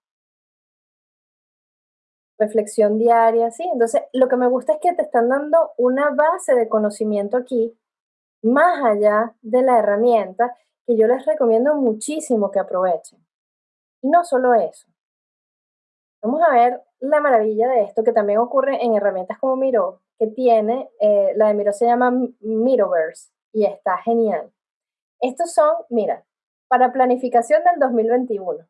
Reflexión diaria, sí. Entonces, lo que me gusta es que te están dando una base de conocimiento aquí, más allá de la herramienta, que yo les recomiendo muchísimo que aprovechen. Y no solo eso. Vamos a ver la maravilla de esto, que también ocurre en herramientas como Miro, que tiene, eh, la de Miro se llama Miroverse y está genial. Estos son, mira, para planificación del 2021.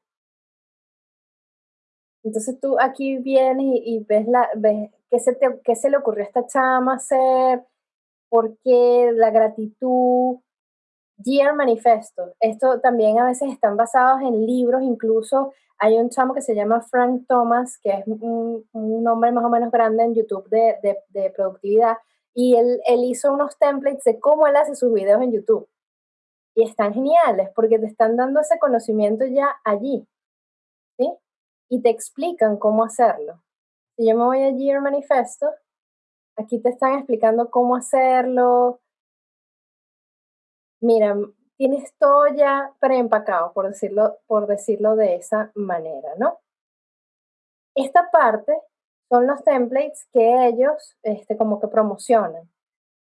Entonces tú aquí vienes y, ves, la, ves qué, se qué se le ocurrió a esta chama hacer, por qué, la gratitud, Year Manifesto. Esto también a veces están basados en libros, incluso hay un chamo que se llama Frank Thomas, que es un, un nombre más o menos grande en YouTube de, de, de productividad, y él, él, hizo unos templates de cómo él hace sus videos en YouTube y están geniales porque te están dando ese conocimiento ya allí, ¿sí? Y te explican cómo hacerlo. Si yo me voy a Year Manifesto, aquí te están explicando cómo hacerlo. Mira, tienes todo ya preempacado, por decirlo, por decirlo de esa manera, ¿no? Esta parte son los templates que ellos este, como que promocionan.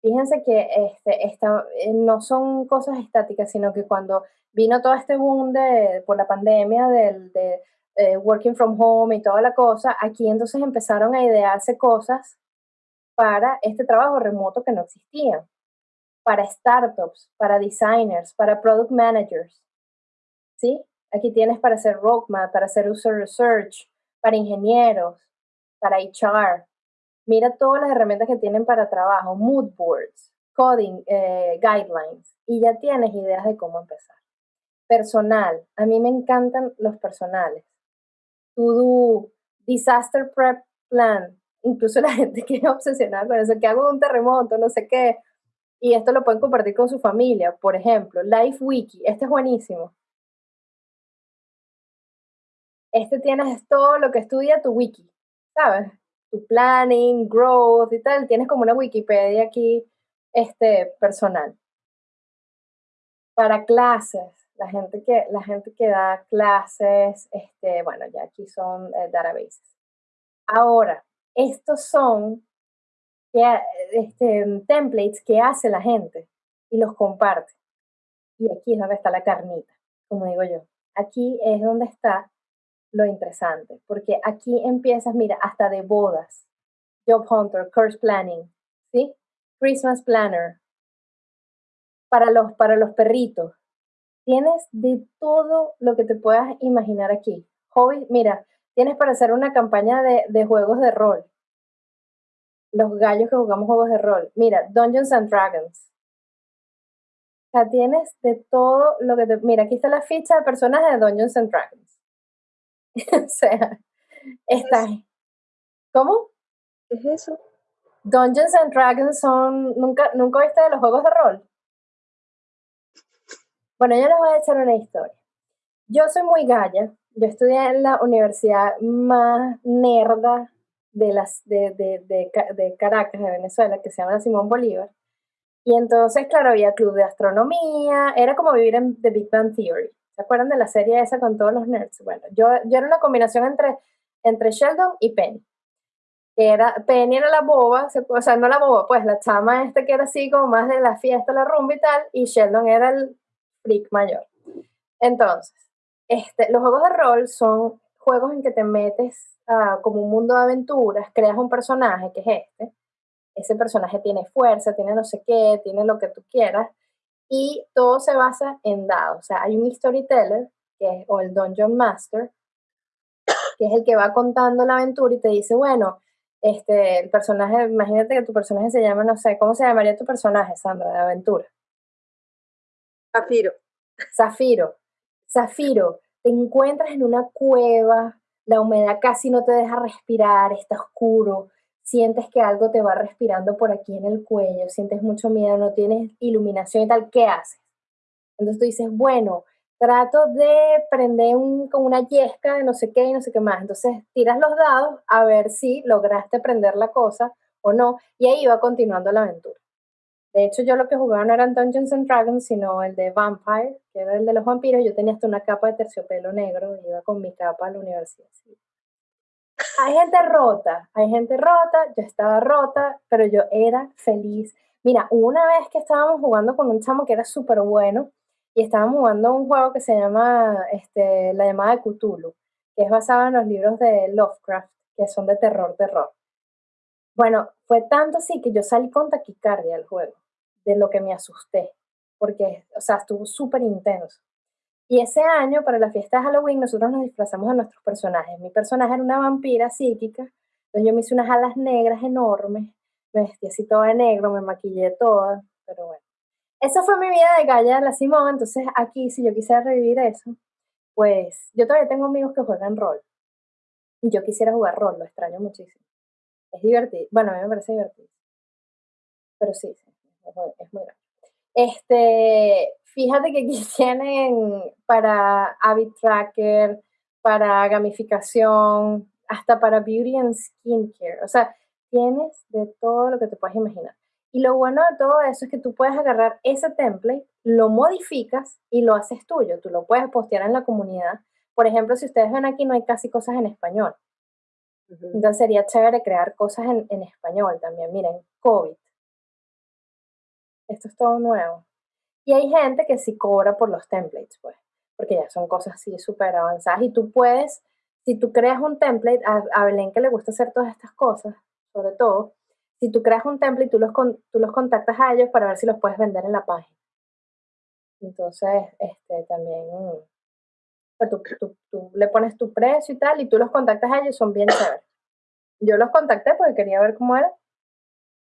Fíjense que este, esta, eh, no son cosas estáticas, sino que cuando vino todo este boom de, por la pandemia del de, eh, working from home y toda la cosa, aquí entonces empezaron a idearse cosas para este trabajo remoto que no existía, para startups, para designers, para product managers. ¿Sí? Aquí tienes para hacer roadmap, para hacer user research, para ingenieros, para HR, Mira todas las herramientas que tienen para trabajo, mood boards, coding, eh, guidelines, y ya tienes ideas de cómo empezar. Personal, a mí me encantan los personales. To do, disaster prep plan, incluso la gente que es obsesionada con eso, que hago un terremoto, no sé qué, y esto lo pueden compartir con su familia, por ejemplo, Life Wiki, este es buenísimo. este tienes todo lo que estudia tu wiki, ¿sabes? Tu planning, growth y tal, tienes como una Wikipedia aquí este, personal. Para clases, la gente que, la gente que da clases, este, bueno, ya aquí son eh, databases. Ahora, estos son este, templates que hace la gente y los comparte. Y aquí es donde está la carnita, como digo yo. Aquí es donde está lo interesante, porque aquí empiezas, mira, hasta de bodas, Job Hunter, Course Planning, ¿sí? Christmas Planner, para los, para los perritos. Tienes de todo lo que te puedas imaginar aquí. Hobby, mira, tienes para hacer una campaña de, de juegos de rol. Los gallos que jugamos juegos de rol. Mira, Dungeons and Dragons. O sea, tienes de todo lo que te... Mira, aquí está la ficha de personajes de Dungeons and Dragons. o sea, está... ¿Cómo? ¿Qué es eso? Dungeons and Dragons son... ¿Nunca, ¿Nunca viste de los juegos de rol? Bueno, yo les voy a echar una historia. Yo soy muy galla. Yo estudié en la universidad más nerda de, las, de, de, de, Caracas, de Venezuela, que se llama Simón Bolívar. Y entonces, claro, había club de astronomía, era como vivir en The Big Bang Theory. ¿Se acuerdan de la serie esa con todos los nerds? Bueno, yo, yo era una combinación entre, entre Sheldon y Penny. Era, Penny era la boba, o sea, no la boba, pues la chama este que era así como más de la fiesta, la rumba y tal, y Sheldon era el freak mayor. Entonces, este, los juegos de rol son juegos en que te metes como un mundo de aventuras, creas un personaje que es este, ese personaje tiene fuerza, tiene no sé qué, tiene lo que tú quieras, y todo se basa en dados. O sea, hay un storyteller, que es, o el Dungeon Master, que es el que va contando la aventura y te dice, bueno, este, el personaje, imagínate que tu personaje se llama, no sé, ¿cómo se llamaría tu personaje, Sandra, de aventura? Zafiro. Zafiro. Zafiro, te encuentras en una cueva, la humedad casi no te deja respirar, está oscuro, sientes que algo te va respirando por aquí en el cuello, sientes mucho miedo, no tienes iluminación y tal, ¿qué haces? Entonces tú dices, bueno, trato de prender con una yesca de no sé qué y no sé qué más. Entonces tiras los dados a ver si lograste prender la cosa o no, y ahí va continuando la aventura. De hecho, yo lo que jugaba no eran Dungeons and Dragons, sino el de Vampire, que era el de los vampiros. Yo tenía hasta una capa de terciopelo negro y iba con mi capa a la universidad. Hay gente rota, hay gente rota, yo estaba rota, pero yo era feliz. Mira, una vez que estábamos jugando con un chamo que era súper bueno y estábamos jugando un juego que se llama este, La llamada de Cthulhu, que es basado en los libros de Lovecraft, que son de terror, terror. Bueno, fue tanto así que yo salí con taquicardia al juego, de lo que me asusté, porque, o sea, estuvo súper intenso. Y ese año, para la fiesta de Halloween, nosotros nos disfrazamos de nuestros personajes. Mi personaje era una vampira psíquica, entonces yo me hice unas alas negras enormes, me vestí así toda de negro, me maquillé toda, pero bueno. Esa fue mi vida de Gaya de la Simón, entonces aquí, si yo quisiera revivir eso, pues yo todavía tengo amigos que juegan rol. Y yo quisiera jugar rol, lo extraño muchísimo. Es divertido. Bueno, a mí me parece divertido. Pero sí es muy, grande. Este, fíjate que aquí tienen para habit tracker, para gamificación, hasta para beauty and skincare. O sea, tienes de todo lo que te puedes imaginar. Y lo bueno de todo eso es que tú puedes agarrar ese template, lo modificas y lo haces tuyo. Tú lo puedes postear en la comunidad. Por ejemplo, si ustedes ven aquí, no hay casi cosas en español. Entonces sería chévere crear cosas en, español también. Miren, COVID. Esto es todo nuevo. Y hay gente que sí cobra por los templates, pues, porque ya son cosas así súper avanzadas. Y tú puedes, si tú creas un template, a, Belén que le gusta hacer todas estas cosas, sobre todo, si tú creas un template, tú los, tú los contactas a ellos para ver si los puedes vender en la página. Entonces, este, también tú, tú, le pones tu precio y tal, y tú los contactas a ellos, son bien chéveres. Yo los contacté porque quería ver cómo era.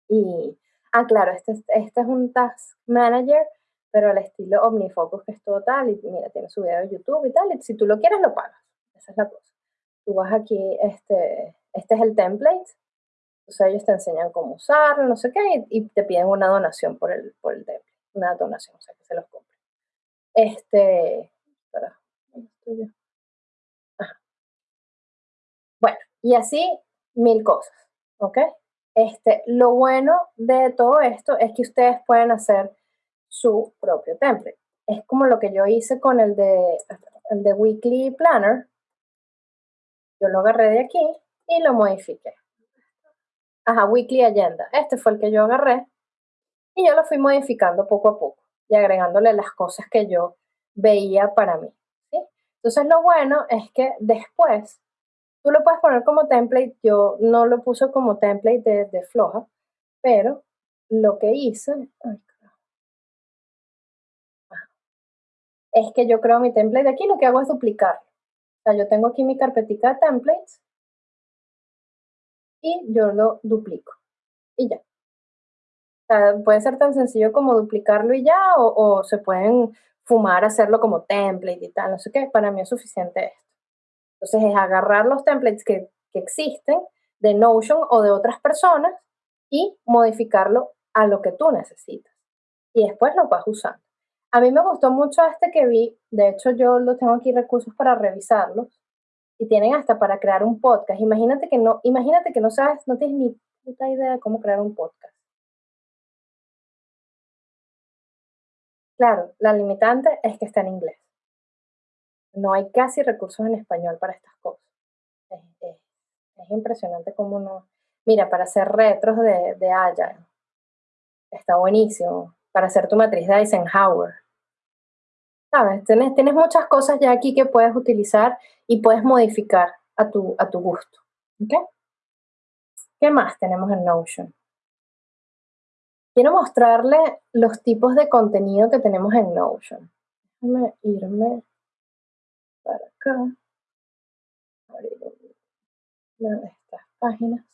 Y, ah, claro, este, este es un Task Manager, pero al estilo OmniFocus, que es total, y mira, tiene su video de YouTube y tal, y si tú lo quieres, lo pagas. Esa es la cosa. Tú vas aquí, este, este es el template, entonces ellos te enseñan cómo usarlo, no sé qué, y, te piden una donación por el, por el template, una donación, o sea, que se los compre. Este, Y así mil cosas, ¿ok? Este, lo bueno de todo esto es que ustedes pueden hacer su propio template. Es como lo que yo hice con el de, el de Weekly Planner. Yo lo agarré de aquí y lo modifiqué. Ajá, Weekly Agenda. Este fue el que yo agarré y yo lo fui modificando poco a poco y agregándole las cosas que yo veía para mí. Entonces lo bueno es que después tú lo puedes poner como template. Yo no lo puse como template de, floja, pero lo que hice es que yo creo mi template de aquí, lo que hago es duplicarlo. O sea, yo tengo aquí mi carpetita de templates y yo lo duplico y ya. O sea, puede ser tan sencillo como duplicarlo y ya, o, se pueden fumar, hacerlo como template y tal, no sé qué. Para mí es suficiente esto. Entonces es agarrar los templates que, que existen de Notion o de otras personas y modificarlo a lo que tú necesitas. Y después lo vas usando. A mí me gustó mucho este que vi, de hecho yo lo tengo aquí recursos para revisarlos y tienen hasta para crear un podcast. Imagínate que no, imagínate que no sabes, no tienes ni puta idea de cómo crear un podcast. Claro, la limitante es que está en inglés. No hay casi recursos en español para estas cosas. Es, impresionante cómo no. Mira, para hacer retros de, de Agile, está buenísimo. Para hacer tu matriz de Eisenhower, ¿sabes? Tienes, muchas cosas ya aquí que puedes utilizar y puedes modificar a tu, a tu gusto. ¿Qué más tenemos en Notion? Quiero mostrarle los tipos de contenido que tenemos en Notion. Déjame irme Abrir una de estas páginas.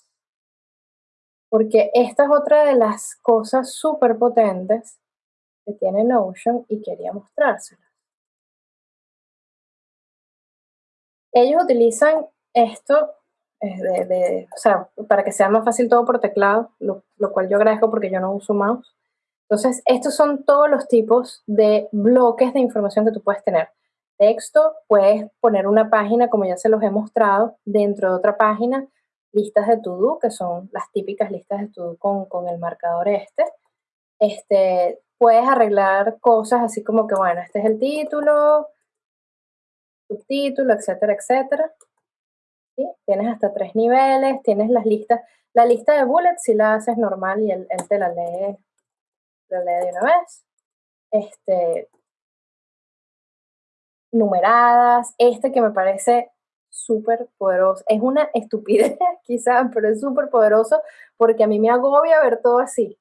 Porque esta es otra de las cosas súper potentes que tiene Notion y quería mostrársela. Ellos utilizan esto de, para que sea más fácil todo por teclado, lo, cual yo agradezco porque yo no uso mouse. Entonces, estos son todos los tipos de bloques de información que tú puedes tener. Texto, puedes poner una página, como ya se los he mostrado, dentro de otra página, listas de to-do, que son las típicas listas de to-do con, con, el marcador este. este. Puedes arreglar cosas así como que, bueno, este es el título, subtítulo, etcétera, etcétera. ¿Sí? Tienes hasta tres niveles, tienes las listas. La lista de bullets si la haces normal y él, te la lee, la lee de una vez. Este, numeradas, este que me parece súper poderoso. Es una estupidez quizás, pero es súper poderoso porque a mí me agobia ver todo así.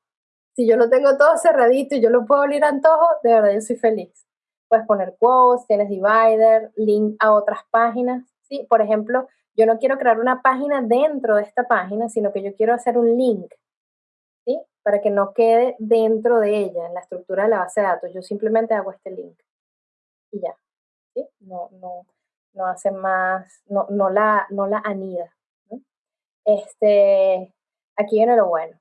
Si yo lo tengo todo cerradito y yo lo puedo abrir a antojo, de verdad yo soy feliz. Puedes poner quotes, tienes divider, link a otras páginas. ¿sí? Por ejemplo, yo no quiero crear una página dentro de esta página, sino que yo quiero hacer un link, ¿sí? Para que no quede dentro de ella, en la estructura de la base de datos. Yo simplemente hago este link y ya, No, no, no hace más, no, no, la, no la anida. Este, aquí viene lo bueno.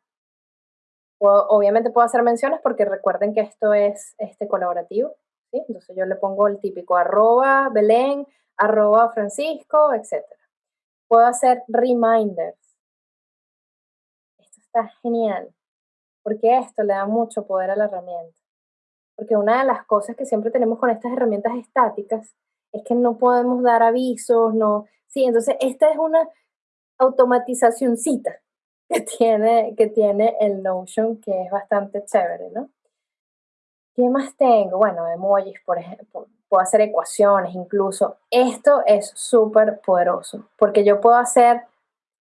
obviamente puedo hacer menciones porque recuerden que esto es este, colaborativo. Entonces yo le pongo el típico arroba Belén, arroba Francisco, etc. Puedo hacer reminders. Esto está genial, porque esto le da mucho poder a la herramienta. Porque una de las cosas que siempre tenemos con estas herramientas estáticas es que no podemos dar avisos, no. Sí, entonces esta es una automatizacióncita que tiene, que tiene el Notion, que es bastante chévere, ¿no? ¿Qué más tengo? Bueno, emojis, por ejemplo. Puedo hacer ecuaciones incluso. Esto es súper poderoso porque yo puedo hacer,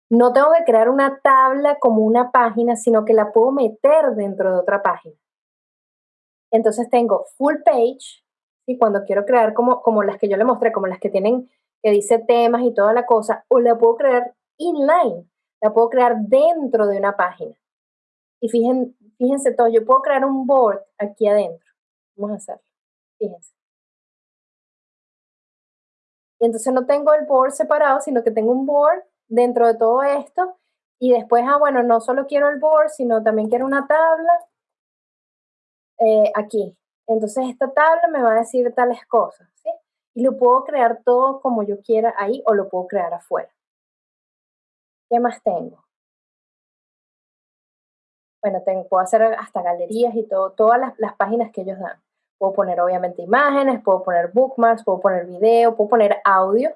no tengo que crear una tabla como una página, sino que la puedo meter dentro de otra página. Entonces tengo full page, y cuando quiero crear como, como las que yo le mostré, como las que tienen, que dice temas y toda la cosa, o la puedo crear inline, la puedo crear dentro de una página. Y fíjense, fíjense todo, yo puedo crear un board aquí adentro. Vamos a hacerlo. Fíjense. Y entonces no tengo el board separado, sino que tengo un board dentro de todo esto. Y después, ah, bueno, no solo quiero el board, sino también quiero una tabla eh, aquí. Entonces esta tabla me va a decir tales cosas, ¿sí? Y lo puedo crear todo como yo quiera ahí o lo puedo crear afuera. ¿Qué más tengo? Bueno, puedo hacer hasta galerías y todo, todas las, las páginas que ellos dan. Puedo poner obviamente imágenes, puedo poner bookmarks, puedo poner video, puedo poner audio.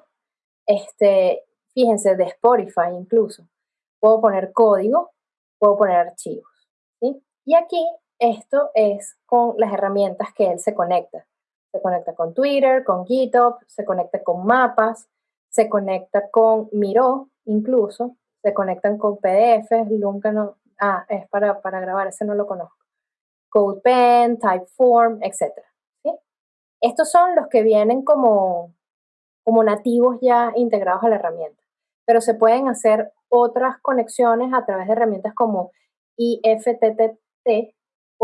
Este, fíjense, de Spotify incluso. Puedo poner código, puedo poner archivos. ¿sí? Y aquí esto es con las herramientas que él se conecta. Se conecta con Twitter, con GitHub, se conecta con mapas, se conecta con Miro incluso, se conectan con PDFs, nunca no, ah, es para, para grabar, ese no lo conozco. CodePen, Typeform, etc. Estos son los que vienen como, como nativos ya integrados a la herramienta, pero se pueden hacer otras conexiones a través de herramientas como IFTTT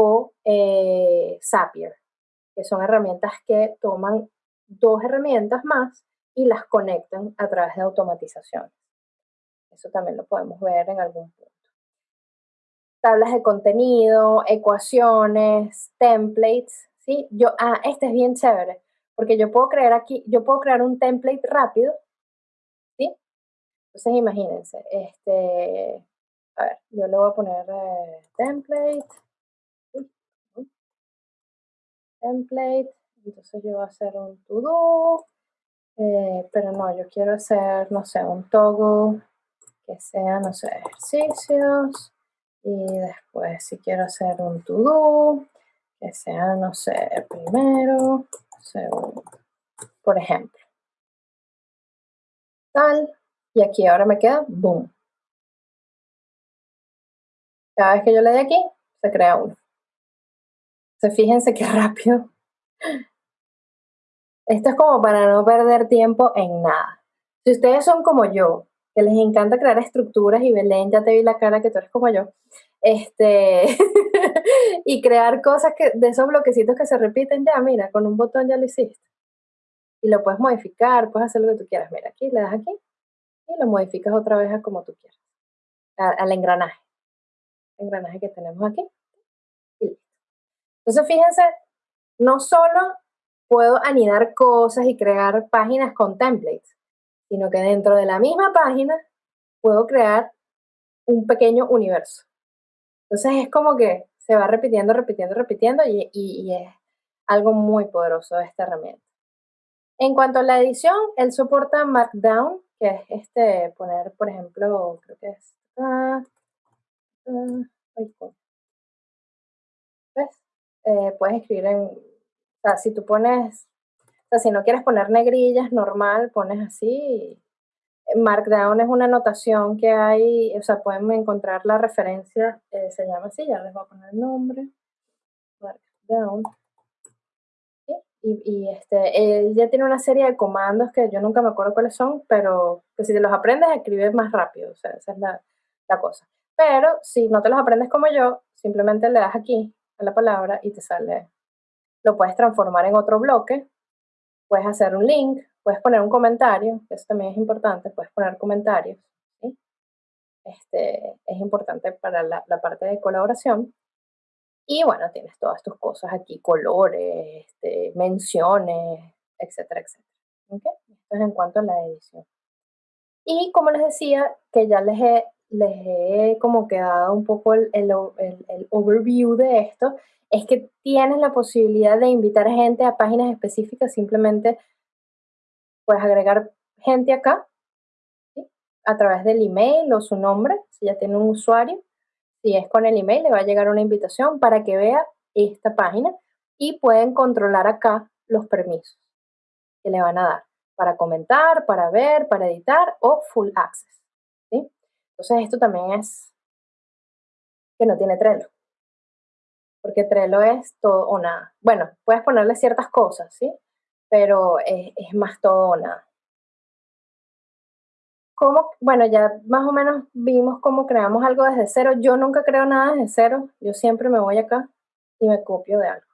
o eh, Zapier, que son herramientas que toman dos herramientas más y las conectan a través de automatización. Eso también lo podemos ver en algún punto. Tablas de contenido, ecuaciones, templates, ¿sí? Yo, ah, este es bien chévere, porque yo puedo crear aquí, yo puedo crear un template rápido, ¿sí? Entonces imagínense, este, a ver, yo le voy a poner eh, template, template, entonces yo voy a hacer un to-do, eh, pero no, yo quiero hacer, no sé, un toggle que sea, no sé, ejercicios, y después si quiero hacer un to-do, que sea, no sé, primero, segundo, por ejemplo. Tal, y aquí ahora me queda boom. Cada vez que yo le dé aquí, se crea uno. Entonces, fíjense qué rápido. Esto es como para no perder tiempo en nada. Si ustedes son como yo, que les encanta crear estructuras y Belén, ya te vi la cara que tú eres como yo, este, y crear cosas que, de esos bloquecitos que se repiten, ya, mira, con un botón ya lo hiciste. Y lo puedes modificar, puedes hacer lo que tú quieras. Mira, aquí le das aquí y lo modificas otra vez a como tú quieras, al engranaje. El engranaje que tenemos aquí. Entonces, fíjense, no solo puedo anidar cosas y crear páginas con templates, sino que dentro de la misma página puedo crear un pequeño universo. Entonces es como que se va repitiendo, repitiendo, repitiendo y, es algo muy poderoso de esta herramienta. En cuanto a la edición, él soporta Markdown, que es este, poner, por ejemplo, creo que es... Ah, ¿Ves? Eh, puedes escribir en... Si tú pones... Si no quieres poner negrillas, normal, pones así Markdown es una notación que hay, o sea, pueden encontrar la referencia, eh, se llama así, ya les voy a poner el nombre, Markdown. Y, y, este, él ya tiene una serie de comandos que yo nunca me acuerdo cuáles son, pero que si te los aprendes, escribes más rápido, o sea, esa es la, la cosa. Pero si no te los aprendes como yo, simplemente le das aquí a la palabra y te sale, lo puedes transformar en otro bloque, puedes hacer un link, Puedes poner un comentario, eso también es importante, puedes poner comentarios. Este, es importante para la, parte de colaboración. Y bueno, tienes todas tus cosas aquí, colores, este, menciones, etcétera, etcétera. ¿Okay? Esto es en cuanto a la edición. Y como les decía, que ya les he, les he como quedado un poco el, el, el overview de esto, es que tienes la posibilidad de invitar gente a páginas específicas simplemente puedes agregar gente acá a través del email o su nombre, si ya tiene un usuario. Si es con el email, le va a llegar una invitación para que vea esta página y pueden controlar acá los permisos que le van a dar para comentar, para ver, para editar o full access. ¿sí? Entonces esto también es que no tiene Trello. Porque Trello es todo o nada. Bueno, puedes ponerle ciertas cosas, ¿sí? pero es, más todo o nada. ¿Cómo? Bueno, ya más o menos vimos cómo creamos algo desde cero. Yo nunca creo nada desde cero. Yo siempre me voy acá y me copio de algo.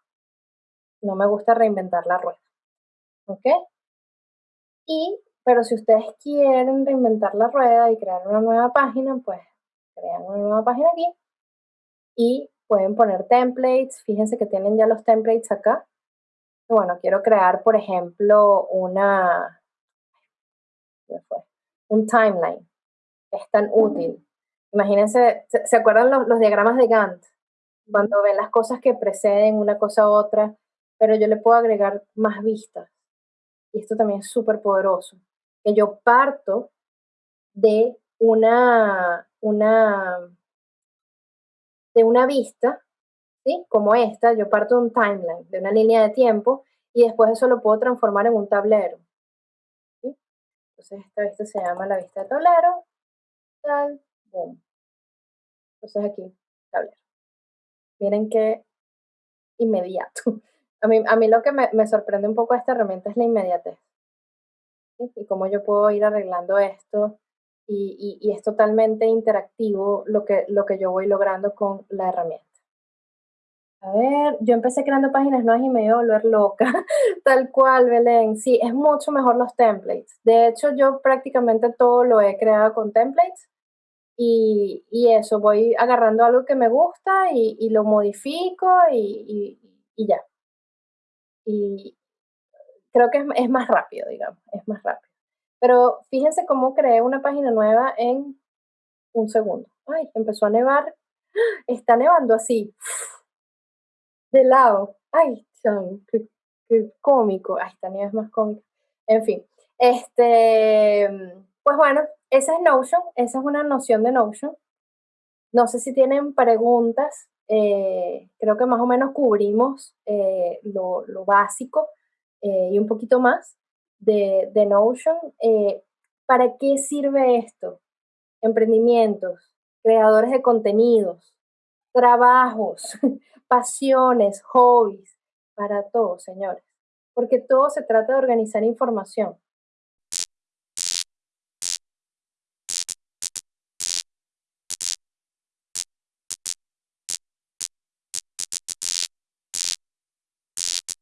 No me gusta reinventar la rueda. ¿Ok? Y, pero si ustedes quieren reinventar la rueda y crear una nueva página, pues crean una nueva página aquí y pueden poner templates. Fíjense que tienen ya los templates acá bueno, quiero crear, por ejemplo, una, un timeline. es tan útil. Imagínense, ¿se, acuerdan los, diagramas de Gantt? Cuando ven las cosas que preceden una cosa a otra, pero yo le puedo agregar más vistas. Y esto también es súper poderoso. Que yo parto de una, una, de una vista, ¿sí? como esta, yo parto de un timeline, de una línea de tiempo, y después eso lo puedo transformar en un tablero. ¿sí? Entonces esta vista se llama la vista de tablero, tal, boom. Entonces aquí, tablero. Miren qué inmediato. A mí, a mí lo que me, me sorprende un poco de esta herramienta es la inmediatez. Y cómo yo puedo ir arreglando esto y, y, es totalmente interactivo lo que, lo que yo voy logrando con la herramienta. A ver, yo empecé creando páginas nuevas y me iba a volver loca, tal cual, Belén. Sí, es mucho mejor los templates. De hecho, yo prácticamente todo lo he creado con templates y, y eso, voy agarrando algo que me gusta y, y lo modifico y, y, ya. Y creo que es, más rápido, digamos, es más rápido. Pero fíjense cómo creé una página nueva en un segundo. Ay, empezó a nevar. Está nevando así. De lado. Ay, qué, qué cómico. Ay, esta nieve es más cómica. En fin. Este, pues bueno, esa es Notion. Esa es una noción de Notion. No sé si tienen preguntas. Eh, creo que más o menos cubrimos eh, lo, básico eh, y un poquito más de, Notion. Eh, ¿Para qué sirve esto? Emprendimientos, creadores de contenidos, trabajos, pasiones, hobbies, para todos, señores. Porque todo se trata de organizar información.